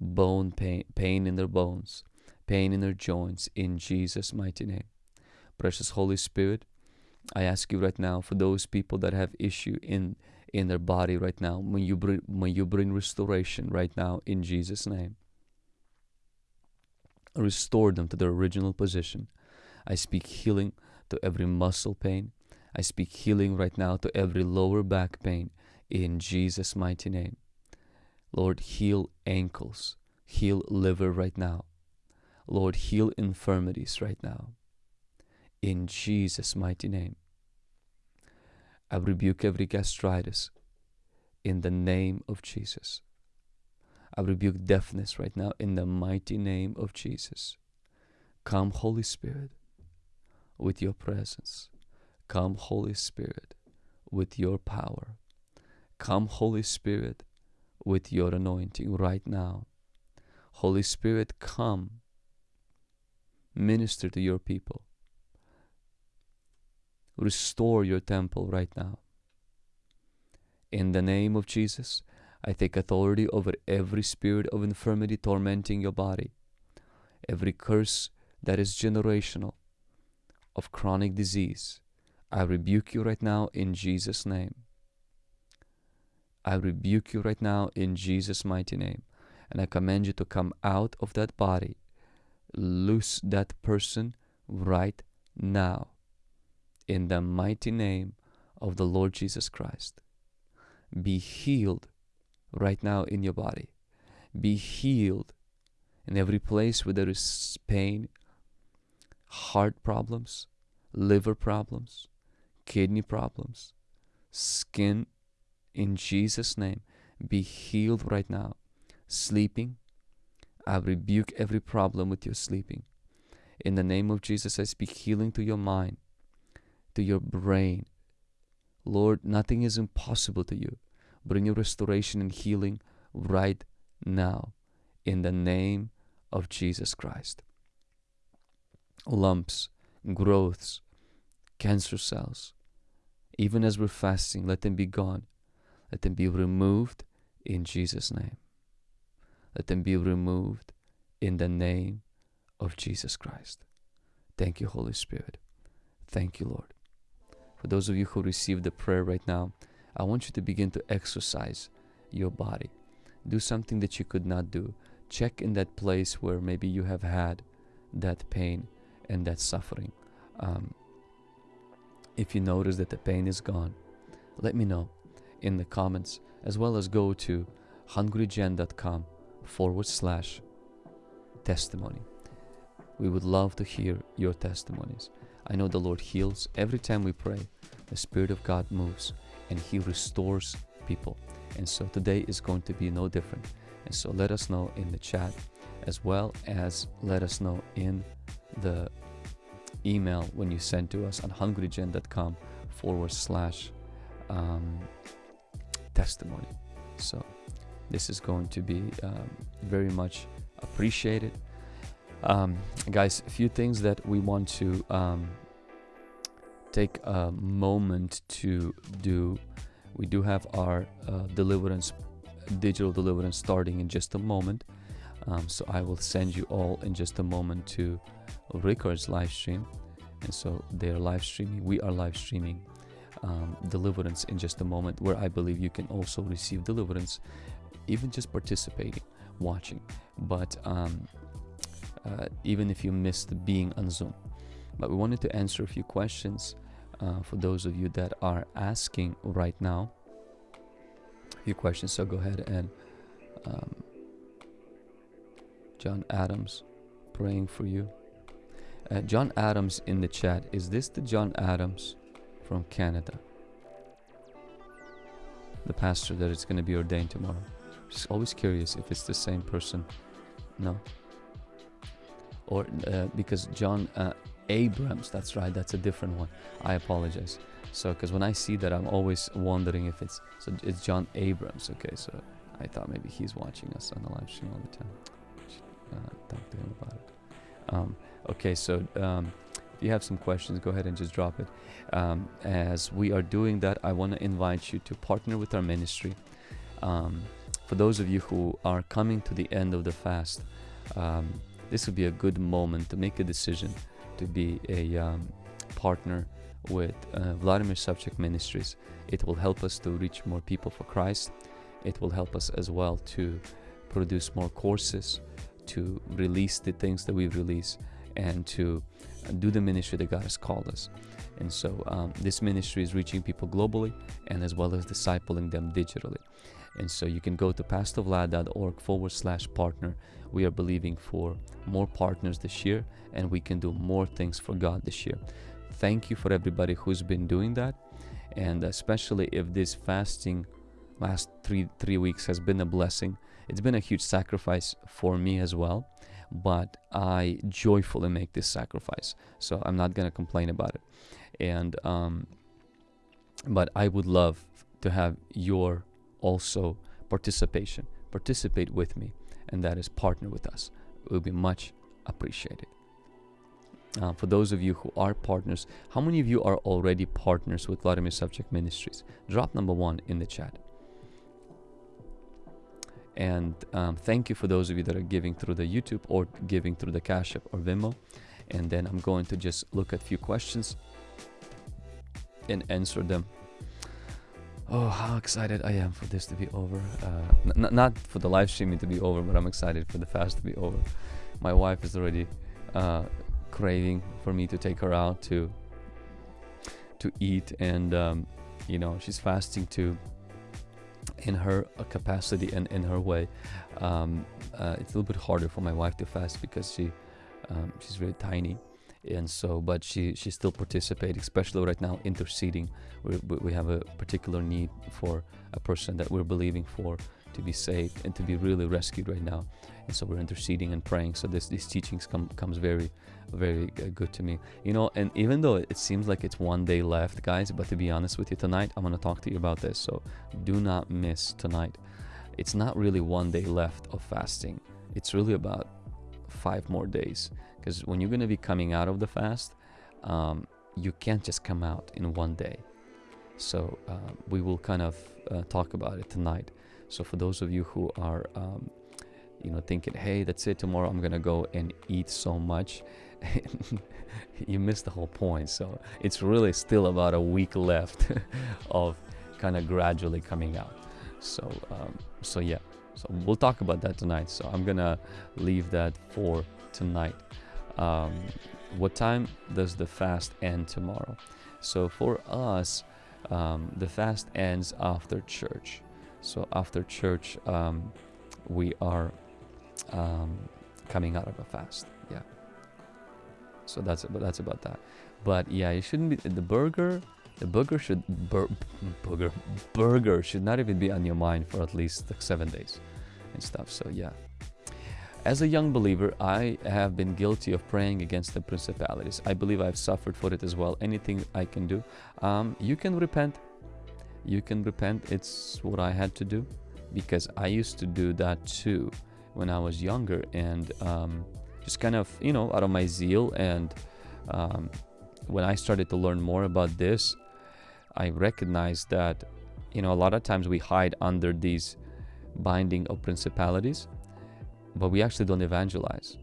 bone pain, pain in their bones, pain in their joints, in Jesus' mighty name. Precious Holy Spirit, I ask you right now for those people that have issue in in their body right now. May you bring, may you bring restoration right now in Jesus' name. Restore them to their original position. I speak healing to every muscle pain. I speak healing right now to every lower back pain in Jesus' mighty name. Lord, heal ankles, heal liver right now. Lord, heal infirmities right now. In Jesus' mighty name. I rebuke every gastritis in the name of Jesus. I rebuke deafness right now in the mighty name of Jesus. Come, Holy Spirit, with your presence. Come, Holy Spirit, with your power. Come, Holy Spirit, with your anointing right now. Holy Spirit, come. Minister to your people. Restore your temple right now. In the name of Jesus, I take authority over every spirit of infirmity tormenting your body, every curse that is generational of chronic disease. I rebuke you right now in Jesus' name. I rebuke you right now in Jesus' mighty name. And I command you to come out of that body. Loose that person right now. In the mighty name of the Lord Jesus Christ. Be healed right now in your body. Be healed in every place where there is pain, heart problems, liver problems, kidney problems, skin in Jesus' name. Be healed right now. Sleeping, I rebuke every problem with your sleeping. In the name of Jesus, I speak healing to your mind, to your brain. Lord, nothing is impossible to you. Bring your restoration and healing right now in the name of Jesus Christ. Lumps, growths, cancer cells, even as we're fasting, let them be gone. Let them be removed in Jesus' name. Let them be removed in the name of Jesus Christ. Thank you, Holy Spirit. Thank you, Lord. For those of you who received the prayer right now, I want you to begin to exercise your body. Do something that you could not do. Check in that place where maybe you have had that pain and that suffering. Um, if you notice that the pain is gone, let me know in the comments as well as go to hungrygen.com forward slash testimony. We would love to hear your testimonies. I know the Lord heals every time we pray. The Spirit of God moves and He restores people. And so today is going to be no different. And so let us know in the chat as well as let us know in the email when you send to us on hungrygen.com forward slash um, testimony. So this is going to be um, very much appreciated. Um, guys, a few things that we want to um, take a moment to do. We do have our uh, deliverance, digital deliverance starting in just a moment. Um, so I will send you all in just a moment to Ricard's live stream. And so they're live streaming, we are live streaming um, deliverance in just a moment, where I believe you can also receive deliverance, even just participating, watching. But um, uh, even if you missed being on Zoom. But we wanted to answer a few questions uh, for those of you that are asking right now. A few questions, so go ahead and um, John Adams praying for you. Uh, John Adams in the chat. Is this the John Adams from Canada? The pastor that is going to be ordained tomorrow. Just always curious if it's the same person. No. Or uh, because John uh, Abrams, that's right, that's a different one. I apologize. So, because when I see that, I'm always wondering if it's so. It's John Abrams. Okay, so I thought maybe he's watching us on the live stream all the time. Uh, talk to him about it. Um, okay, so um, if you have some questions, go ahead and just drop it. Um, as we are doing that, I want to invite you to partner with our ministry. Um, for those of you who are coming to the end of the fast, um, this would be a good moment to make a decision to be a um, partner with uh, Vladimir Savchuk Ministries. It will help us to reach more people for Christ. It will help us as well to produce more courses, to release the things that we release, and to do the ministry that God has called us. And so um, this ministry is reaching people globally and as well as discipling them digitally. And so you can go to pastorvlad.org forward slash partner. We are believing for more partners this year and we can do more things for God this year. Thank you for everybody who's been doing that. And especially if this fasting last three three weeks has been a blessing. It's been a huge sacrifice for me as well, but I joyfully make this sacrifice. So I'm not gonna complain about it. And um, but I would love to have your also participation. Participate with me, and that is partner with us. It will be much appreciated. Uh, for those of you who are partners, how many of you are already partners with Vladimir Savchuk Ministries? Drop number one in the chat. And um, thank you for those of you that are giving through the YouTube or giving through the Cash App or Venmo. And then I'm going to just look at a few questions and answer them. Oh, how excited I am for this to be over. Uh, not for the live streaming to be over, but I'm excited for the fast to be over. My wife is already uh, craving for me to take her out to to eat, and um, you know she's fasting too in her uh, capacity and in her way. Um, uh, it's a little bit harder for my wife to fast because she um, she's really tiny, and so but she she still participates, especially right now interceding. We we have a particular need for a person that we're believing for to be saved and to be really rescued right now, and so we're interceding and praying. So this these teachings come comes very very uh, good to me. You know and even though it seems like it's one day left guys but to be honest with you tonight i'm going to talk to you about this. So do not miss tonight. It's not really one day left of fasting. It's really about five more days because when you're going to be coming out of the fast um, you can't just come out in one day so uh, we will kind of uh, talk about it tonight so for those of you who are um, you know thinking hey that's it tomorrow i'm gonna go and eat so much you missed the whole point. So it's really still about a week left of kind of gradually coming out. So um, so yeah. So we'll talk about that tonight. So I'm gonna leave that for tonight. Um, what time does the fast end tomorrow? So for us, um, the fast ends after church. So after church, um, we are um, coming out of a fast. Yeah. So that's that's about that. But yeah, it shouldn't be the burger. The burger should bur, burger burger should not even be on your mind for at least like seven days and stuff. So yeah. As a young believer, I have been guilty of praying against the principalities. I believe I've suffered for it as well. Anything I can do, um, you can repent. You can repent. It's what I had to do because I used to do that too when I was younger, and um, just kind of you know out of my zeal and um, when i started to learn more about this i recognize that you know a lot of times we hide under these binding of principalities but we actually don't evangelize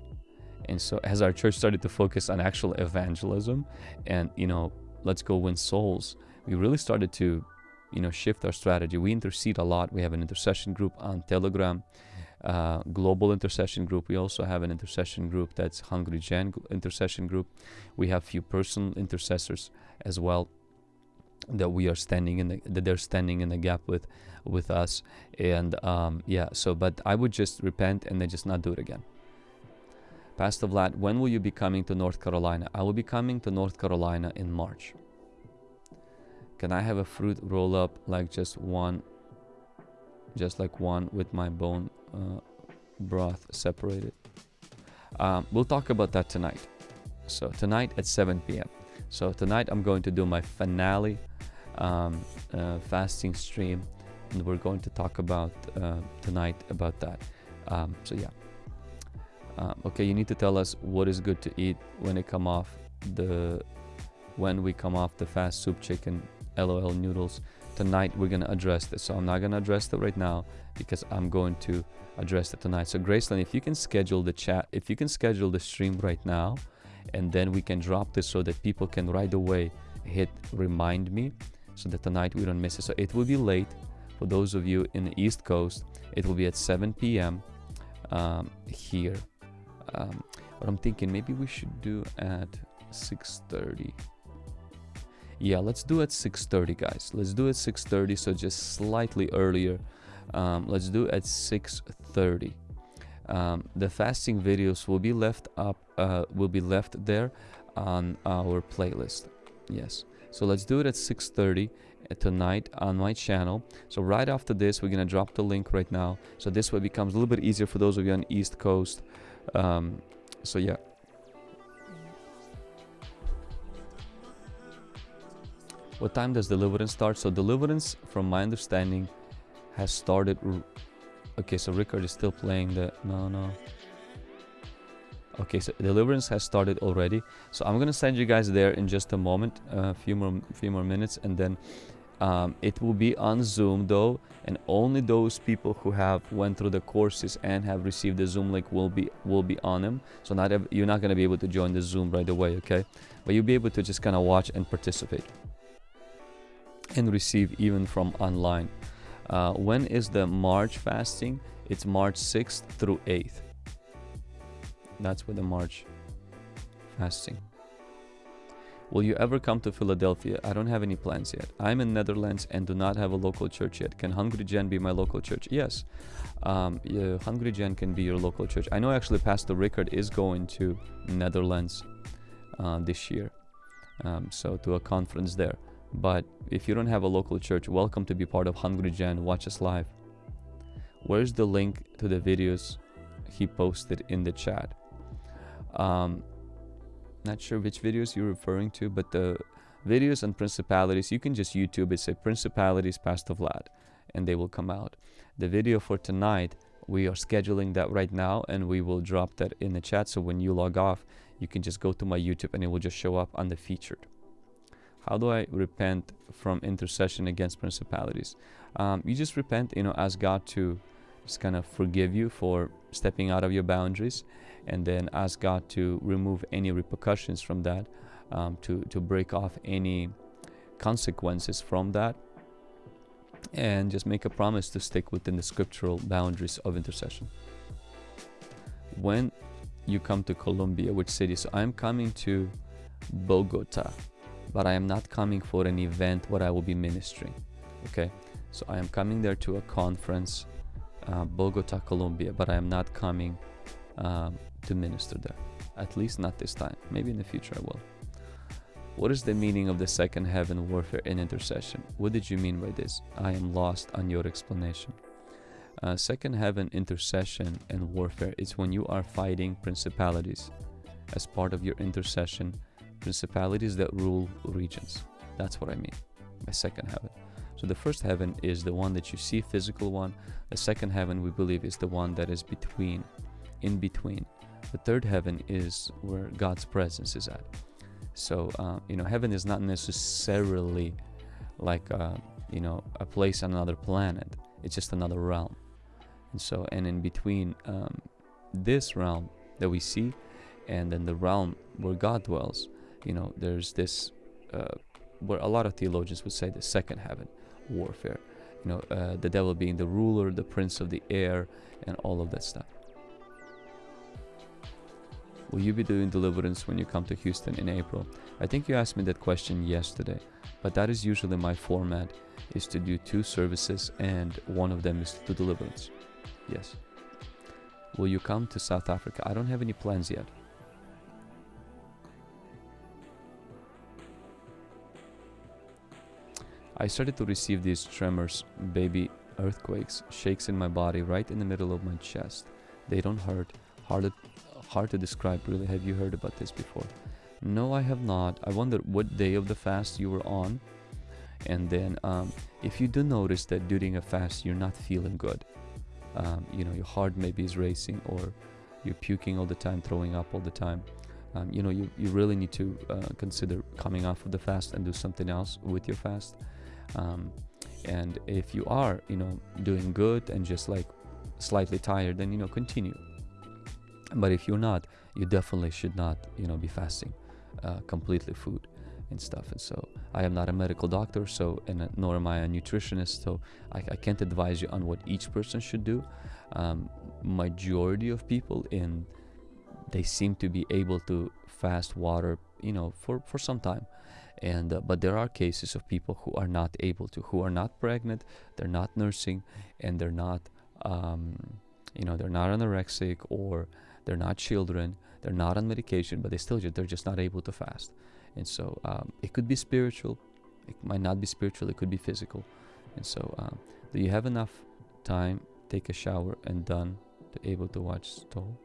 and so as our church started to focus on actual evangelism and you know let's go win souls we really started to you know shift our strategy we intercede a lot we have an intercession group on telegram uh, global intercession group. We also have an intercession group that's Hungry Gen intercession group. We have few personal intercessors as well that we are standing in the that they're standing in the gap with with us and um, yeah so but I would just repent and then just not do it again Pastor Vlad when will you be coming to North Carolina I will be coming to North Carolina in March can I have a fruit roll up like just one just like one with my bone uh, broth separated. Um, we'll talk about that tonight. So tonight at 7 p.m. So tonight I'm going to do my finale um, uh, fasting stream, and we're going to talk about uh, tonight about that. Um, so yeah. Um, okay, you need to tell us what is good to eat when it come off the when we come off the fast soup chicken LOL noodles tonight we're going to address this so i'm not going to address that right now because i'm going to address it tonight so graceland if you can schedule the chat if you can schedule the stream right now and then we can drop this so that people can right away hit remind me so that tonight we don't miss it. So it will be late. For those of you in the east coast it will be at 7 p.m um, here. Um, but i'm thinking maybe we should do at 6.30 yeah let's do at 6.30 guys. Let's do at 6.30 so just slightly earlier. Um, let's do at 6.30 um, the fasting videos will be left up uh, will be left there on our playlist. Yes so let's do it at 6.30 uh, tonight on my channel. So right after this we're gonna drop the link right now. So this way becomes a little bit easier for those of you on east coast. Um, so yeah. What time does deliverance start? So deliverance from my understanding has started okay so Rickard is still playing the no no okay so deliverance has started already so i'm gonna send you guys there in just a moment a uh, few more few more minutes and then um, it will be on zoom though and only those people who have went through the courses and have received the zoom link will be will be on them so not you're not going to be able to join the zoom right away okay but you'll be able to just kind of watch and participate and receive even from online uh, when is the March fasting? It's March 6th through 8th. That's with the March fasting. Will you ever come to Philadelphia? I don't have any plans yet. I'm in Netherlands and do not have a local church yet. Can Hungry Gen be my local church? Yes. Um, yeah, Hungry Gen can be your local church. I know actually Pastor Rickard is going to Netherlands uh, this year. Um, so to a conference there. But if you don't have a local church, welcome to be part of Hungry Gen. Watch us live. Where's the link to the videos he posted in the chat? Um, not sure which videos you're referring to, but the videos on principalities, you can just YouTube it, say principalities Pastor Vlad, and they will come out. The video for tonight, we are scheduling that right now, and we will drop that in the chat. So when you log off, you can just go to my YouTube and it will just show up on the featured. How do I repent from intercession against principalities? Um, you just repent, you know, ask God to just kind of forgive you for stepping out of your boundaries and then ask God to remove any repercussions from that, um, to, to break off any consequences from that, and just make a promise to stick within the scriptural boundaries of intercession. When you come to Colombia, which city? So I'm coming to Bogota but I am not coming for an event where I will be ministering. Okay, so I am coming there to a conference, uh, Bogota, Colombia, but I am not coming um, to minister there. At least not this time. Maybe in the future I will. What is the meaning of the second heaven warfare and intercession? What did you mean by this? I am lost on your explanation. Uh, second heaven intercession and warfare is when you are fighting principalities as part of your intercession principalities that rule regions. That's what I mean by second heaven. So the first heaven is the one that you see, physical one. The second heaven, we believe, is the one that is between, in between. The third heaven is where God's presence is at. So, uh, you know, heaven is not necessarily like, uh, you know, a place on another planet. It's just another realm. And so, and in between um, this realm that we see and then the realm where God dwells, you know, there's this, uh, where a lot of theologians would say the second heaven warfare. You know, uh, the devil being the ruler, the prince of the air, and all of that stuff. Will you be doing deliverance when you come to Houston in April? I think you asked me that question yesterday, but that is usually my format is to do two services and one of them is to deliverance. Yes. Will you come to South Africa? I don't have any plans yet. I started to receive these tremors, baby earthquakes, shakes in my body right in the middle of my chest. They don't hurt. Hard to, hard to describe really. Have you heard about this before? No, I have not. I wonder what day of the fast you were on. And then um, if you do notice that during a fast you're not feeling good, um, you know, your heart maybe is racing or you're puking all the time, throwing up all the time, um, you know, you, you really need to uh, consider coming off of the fast and do something else with your fast. Um, and if you are, you know, doing good and just like slightly tired, then you know, continue. But if you're not, you definitely should not, you know, be fasting uh, completely food and stuff. And so I am not a medical doctor, so and uh, nor am I a nutritionist, so I, I, can't advise you on what each person should do. Um, majority of people in they seem to be able to fast water you know for for some time and uh, but there are cases of people who are not able to who are not pregnant they're not nursing and they're not um, you know they're not anorexic or they're not children. They're not on medication but they still they're just not able to fast. And so um, it could be spiritual. It might not be spiritual. It could be physical. And so um, do you have enough time take a shower and done to able to watch stole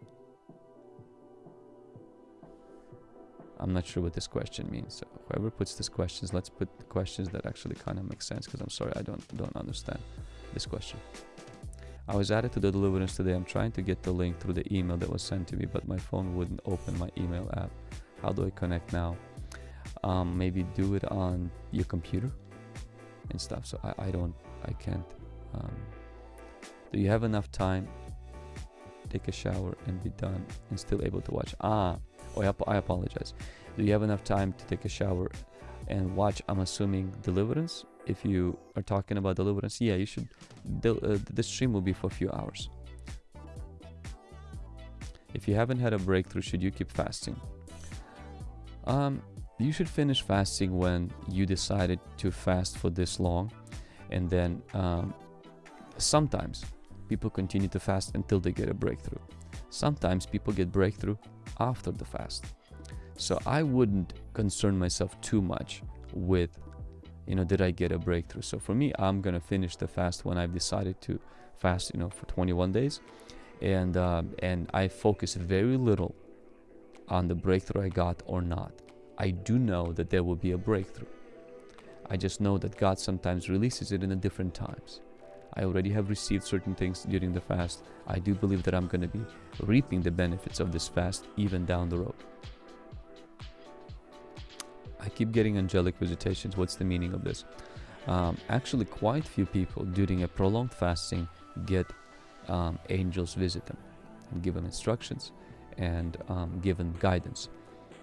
I'm not sure what this question means. So whoever puts these questions, let's put the questions that actually kind of make sense because I'm sorry I don't don't understand this question. I was added to the deliverance today. I'm trying to get the link through the email that was sent to me, but my phone wouldn't open my email app. How do I connect now? Um, maybe do it on your computer and stuff. So I, I don't, I can't. Um, do you have enough time? Take a shower and be done and still able to watch. Ah, oh, I, I apologize. Do you have enough time to take a shower and watch? I'm assuming Deliverance. If you are talking about Deliverance, yeah, you should. The, uh, stream will be for a few hours. If you haven't had a breakthrough, should you keep fasting? Um, you should finish fasting when you decided to fast for this long, and then um, sometimes people continue to fast until they get a breakthrough. Sometimes people get breakthrough after the fast. So I wouldn't concern myself too much with, you know, did I get a breakthrough? So for me, I'm gonna finish the fast when I've decided to fast, you know, for 21 days, and um, and I focus very little on the breakthrough I got or not. I do know that there will be a breakthrough. I just know that God sometimes releases it in a different times. I already have received certain things during the fast. I do believe that I'm going to be reaping the benefits of this fast even down the road. Keep getting angelic visitations. What's the meaning of this? Um, actually, quite few people during a prolonged fasting get um, angels visit them and give them instructions and um, give them guidance.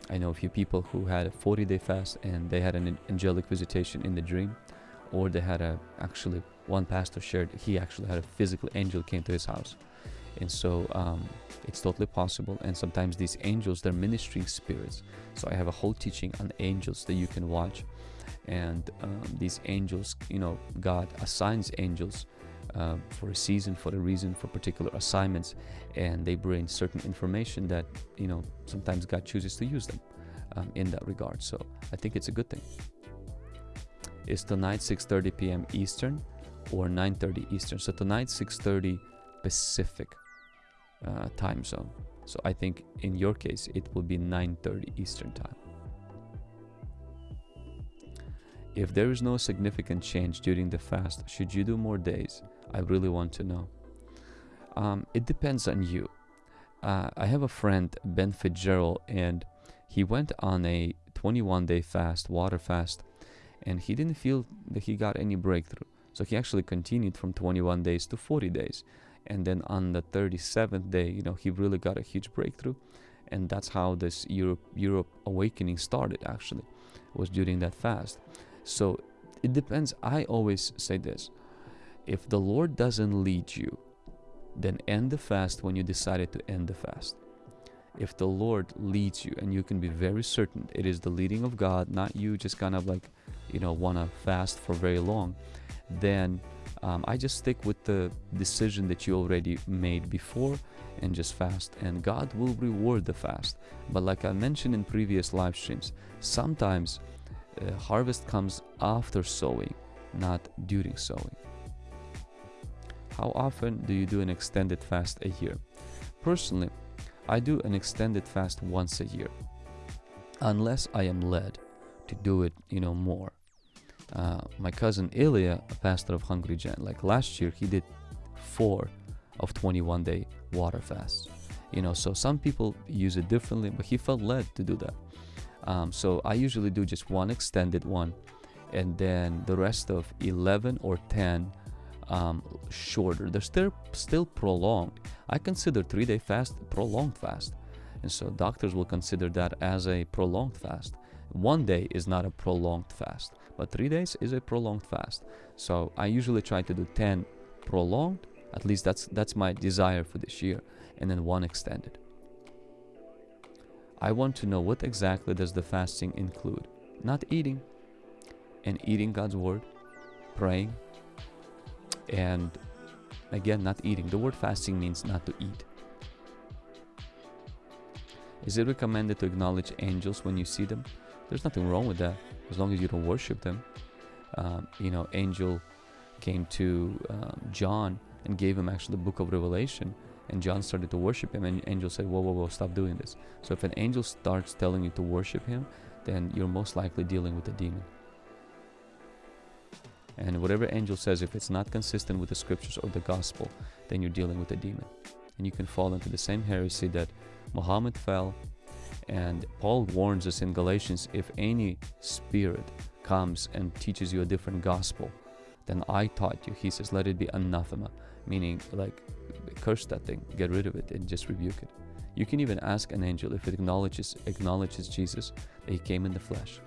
I know a few people who had a 40 day fast and they had an angelic visitation in the dream, or they had a actually one pastor shared he actually had a physical angel came to his house and so um, it's totally possible. And sometimes these angels they're ministering spirits. So i have a whole teaching on angels that you can watch. And um, these angels you know god assigns angels uh, for a season for a reason for particular assignments. And they bring certain information that you know sometimes god chooses to use them um, in that regard. So i think it's a good thing. Is tonight 6:30 p.m. Eastern or 9:30 Eastern. So tonight 6:30 Pacific uh, time zone. So I think in your case it will be 9:30 Eastern time. If there is no significant change during the fast, should you do more days? I really want to know. Um, it depends on you. Uh, I have a friend, Ben Fitzgerald, and he went on a 21 day fast, water fast, and he didn't feel that he got any breakthrough. So he actually continued from 21 days to 40 days. And then on the 37th day, you know, he really got a huge breakthrough. And that's how this Europe Europe awakening started actually. Was during that fast. So it depends. I always say this. If the Lord doesn't lead you, then end the fast when you decided to end the fast. If the Lord leads you and you can be very certain it is the leading of God, not you just kind of like, you know, want to fast for very long, then um, I just stick with the decision that you already made before and just fast and God will reward the fast. But like I mentioned in previous live streams, sometimes uh, harvest comes after sowing, not during sowing. How often do you do an extended fast a year? Personally, I do an extended fast once a year, unless I am led to do it, you know, more. Uh, my cousin Ilya, a pastor of Hungry Gen, like last year, he did four of 21 day water fasts. You know, so some people use it differently, but he felt led to do that. Um, so I usually do just one extended one, and then the rest of 11 or 10 um, shorter. They're still still prolonged. I consider three day fast prolonged fast, and so doctors will consider that as a prolonged fast. One day is not a prolonged fast, but three days is a prolonged fast. So I usually try to do 10 prolonged, at least that's that's my desire for this year, and then one extended. I want to know what exactly does the fasting include? Not eating, and eating God's word, praying, and again, not eating. The word fasting means not to eat. Is it recommended to acknowledge angels when you see them? There's nothing wrong with that as long as you don't worship them. Um, you know, angel came to um, John and gave him actually the book of Revelation, and John started to worship him, and angel said, "Whoa, whoa, whoa! Stop doing this." So if an angel starts telling you to worship him, then you're most likely dealing with a demon. And whatever angel says, if it's not consistent with the scriptures or the gospel, then you're dealing with a demon. And you can fall into the same heresy that Muhammad fell. And Paul warns us in Galatians if any spirit comes and teaches you a different gospel than I taught you, he says, let it be anathema, meaning like curse that thing, get rid of it, and just rebuke it. You can even ask an angel if it acknowledges acknowledges Jesus that he came in the flesh.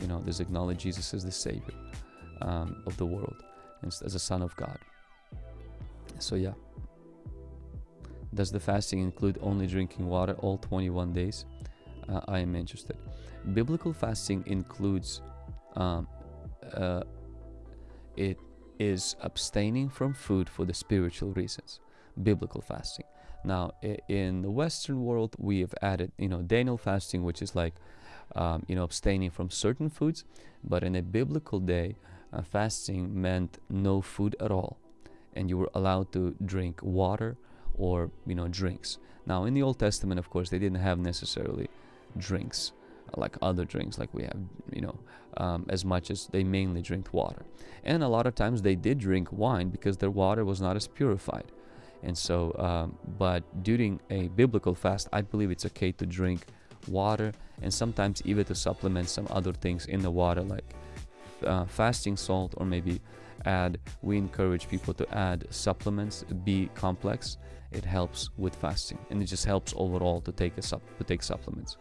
You know, does acknowledge Jesus as the Savior um, of the world and as a Son of God. So yeah. Does the fasting include only drinking water all 21 days? Uh, I am interested. Biblical fasting includes um, uh, it is abstaining from food for the spiritual reasons. Biblical fasting. Now, in the Western world, we have added, you know, Daniel fasting, which is like, um, you know, abstaining from certain foods. But in a biblical day, uh, fasting meant no food at all, and you were allowed to drink water or you know drinks. Now in the Old Testament, of course, they didn't have necessarily drinks like other drinks like we have you know um, as much as they mainly drink water. And a lot of times they did drink wine because their water was not as purified. And so um, but during a biblical fast i believe it's okay to drink water and sometimes even to supplement some other things in the water like uh, fasting salt or maybe add we encourage people to add supplements b complex. It helps with fasting and it just helps overall to take a sup to take supplements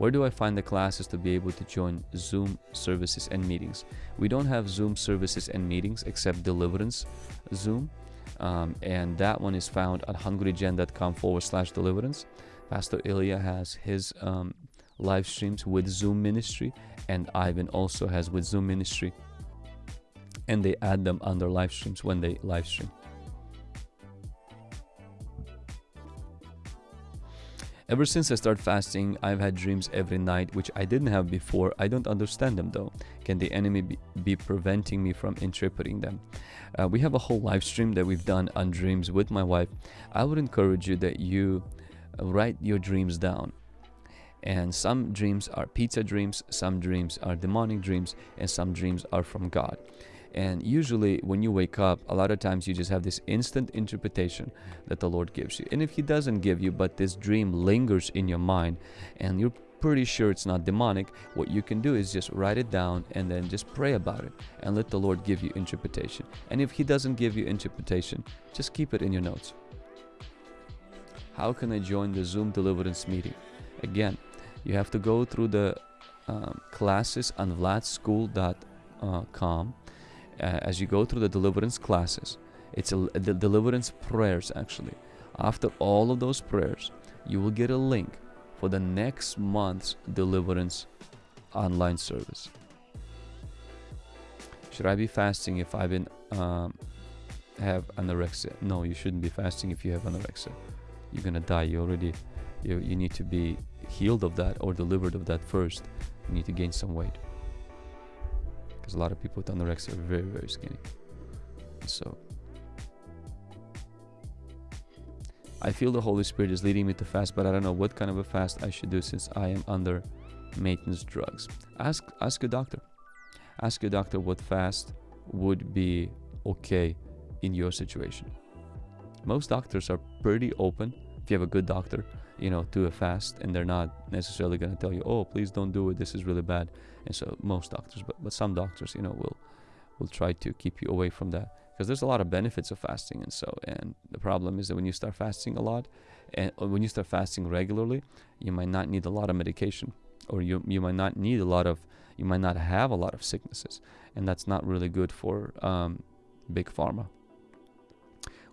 where do I find the classes to be able to join Zoom services and meetings? We don't have Zoom services and meetings except Deliverance Zoom. Um, and that one is found at hungrygen.com forward slash deliverance. Pastor Ilya has his um, live streams with Zoom Ministry, and Ivan also has with Zoom Ministry. And they add them under live streams when they live stream. Ever since I started fasting, I've had dreams every night, which I didn't have before. I don't understand them though. Can the enemy be, preventing me from interpreting them? Uh, we have a whole live stream that we've done on dreams with my wife. I would encourage you that you write your dreams down. And some dreams are pizza dreams, some dreams are demonic dreams, and some dreams are from God. And usually, when you wake up, a lot of times you just have this instant interpretation that the Lord gives you. And if He doesn't give you, but this dream lingers in your mind and you're pretty sure it's not demonic, what you can do is just write it down and then just pray about it and let the Lord give you interpretation. And if He doesn't give you interpretation, just keep it in your notes. How can I join the Zoom deliverance meeting? Again, you have to go through the um, classes on vladschool.com as you go through the deliverance classes, it's a, the deliverance prayers actually. After all of those prayers, you will get a link for the next month's deliverance online service. Should I be fasting if I've been um, have anorexia? No, you shouldn't be fasting if you have anorexia. You're gonna die. You already you, you need to be healed of that or delivered of that first. You need to gain some weight because a lot of people with anorexia are very very skinny. So I feel the Holy Spirit is leading me to fast but I don't know what kind of a fast I should do since I am under maintenance drugs. Ask ask your doctor. Ask your doctor what fast would be okay in your situation. Most doctors are pretty open. If you have a good doctor you know to a fast and they're not necessarily going to tell you oh please don't do it. This is really bad and so most doctors but, but some doctors you know will will try to keep you away from that. Because there's a lot of benefits of fasting and so and the problem is that when you start fasting a lot and when you start fasting regularly you might not need a lot of medication or you you might not need a lot of you might not have a lot of sicknesses. And that's not really good for um, big pharma.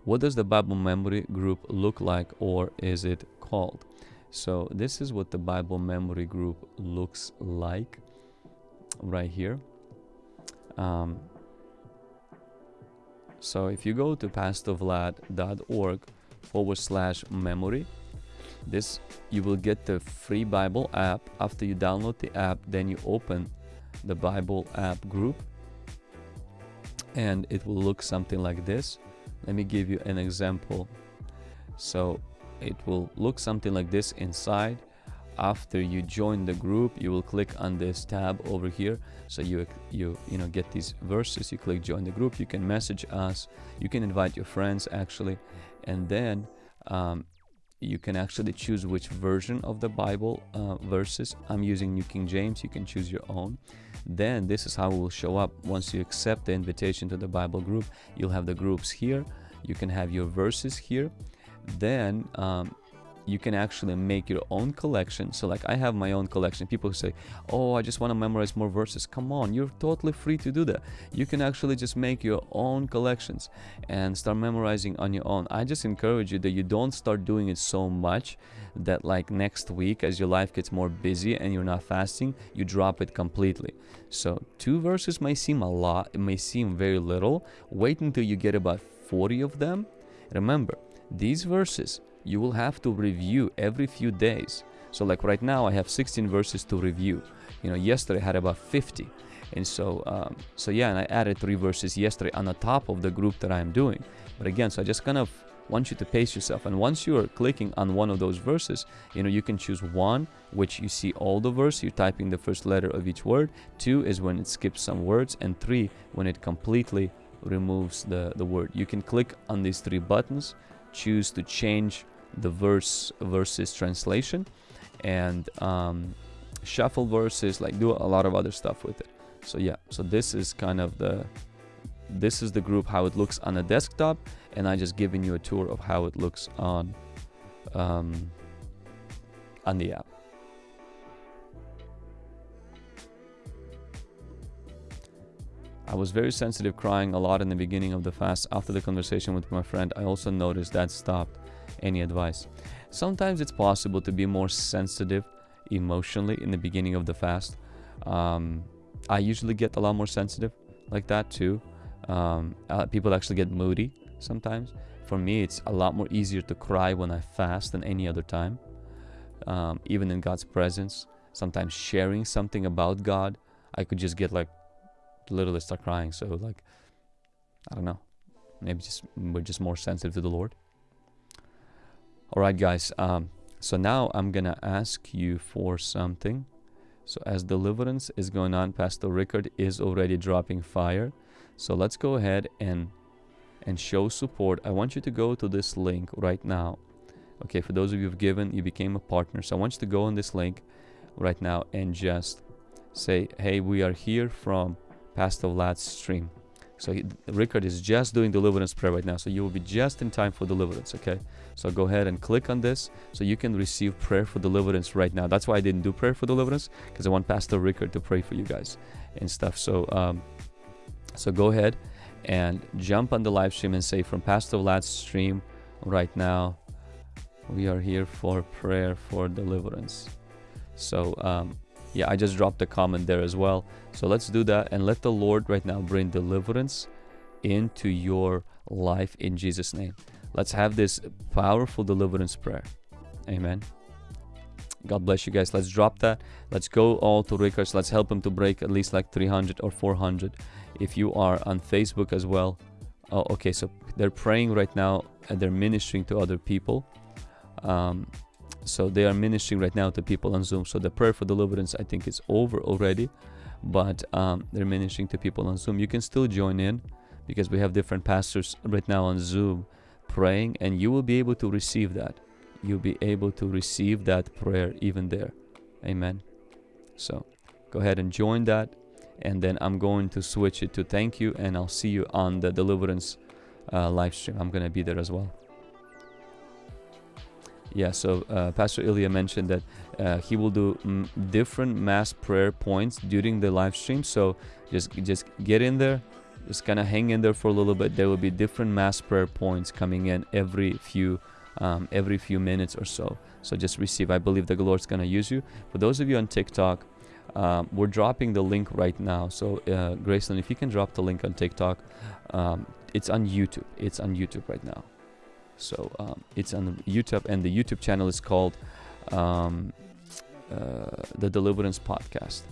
What does the bible memory group look like or is it called? So this is what the Bible memory group looks like right here. Um, so if you go to pastorvlad.org forward slash memory, this you will get the free Bible app. After you download the app, then you open the Bible app group and it will look something like this. Let me give you an example. So it will look something like this inside after you join the group you will click on this tab over here. So you you you know get these verses. You click join the group. You can message us. You can invite your friends actually. And then um, you can actually choose which version of the Bible uh, verses. I'm using New King James. You can choose your own. Then this is how it will show up. Once you accept the invitation to the Bible group you'll have the groups here. You can have your verses here. Then um, you can actually make your own collection. So like i have my own collection. People say oh i just want to memorize more verses. Come on you're totally free to do that. You can actually just make your own collections and start memorizing on your own. I just encourage you that you don't start doing it so much that like next week as your life gets more busy and you're not fasting you drop it completely. So two verses may seem a lot it may seem very little. Wait until you get about 40 of them. Remember these verses you will have to review every few days. So like right now I have 16 verses to review. You know, yesterday I had about 50. And so, um, so yeah, and I added three verses yesterday on the top of the group that I am doing. But again, so I just kind of want you to pace yourself. And once you are clicking on one of those verses, you know, you can choose one, which you see all the verse, you're typing the first letter of each word. Two is when it skips some words. And three, when it completely removes the, the word. You can click on these three buttons, choose to change the verse verses translation and um, shuffle verses like do a lot of other stuff with it. So yeah so this is kind of the this is the group how it looks on a desktop and I just giving you a tour of how it looks on um, on the app I was very sensitive crying a lot in the beginning of the fast after the conversation with my friend I also noticed that stopped any advice. Sometimes it's possible to be more sensitive emotionally in the beginning of the fast. Um, I usually get a lot more sensitive like that too. Um, uh, people actually get moody sometimes. For me, it's a lot more easier to cry when I fast than any other time. Um, even in God's presence, sometimes sharing something about God, I could just get like literally start crying. So like, I don't know, maybe just we're just more sensitive to the Lord. All right, guys. Um, so now I'm to ask you for something. So as deliverance is going on, Pastor Rickard is already dropping fire. So let's go ahead and and show support. I want you to go to this link right now. Okay, for those of you who've given, you became a partner. So I want you to go on this link right now and just say, hey, we are here from Pastor Vlad's stream. So he, Rickard is just doing deliverance prayer right now. So you will be just in time for deliverance, okay? So go ahead and click on this so you can receive prayer for deliverance right now. That's why I didn't do prayer for deliverance because I want Pastor Rickard to pray for you guys and stuff. So, um, so go ahead and jump on the live stream and say from Pastor Vlad's stream right now, we are here for prayer for deliverance. So, um, yeah, I just dropped a comment there as well. So let's do that and let the Lord right now bring deliverance into your life in Jesus' name. Let's have this powerful deliverance prayer. Amen. God bless you guys. Let's drop that. Let's go all to Rickard's. Let's help him to break at least like 300 or 400. If you are on Facebook as well. Oh, okay, so they're praying right now and they're ministering to other people. Um, so they are ministering right now to people on Zoom. So the prayer for deliverance, I think, is over already. But um, they're ministering to people on Zoom. You can still join in because we have different pastors right now on Zoom praying, and you will be able to receive that. You'll be able to receive that prayer even there. Amen. So go ahead and join that. And then I'm going to switch it to thank you, and I'll see you on the deliverance uh, live stream. I'm going to be there as well. Yeah, so uh, Pastor Ilya mentioned that uh, he will do mm, different mass prayer points during the live stream. So just just get in there, just kind of hang in there for a little bit. There will be different mass prayer points coming in every few um, every few minutes or so. So just receive. I believe the Lord's gonna use you. For those of you on TikTok, um, we're dropping the link right now. So uh, Graceland, if you can drop the link on TikTok, um, it's on YouTube. It's on YouTube right now. So um, it's on YouTube, and the YouTube channel is called um, uh, The Deliverance Podcast.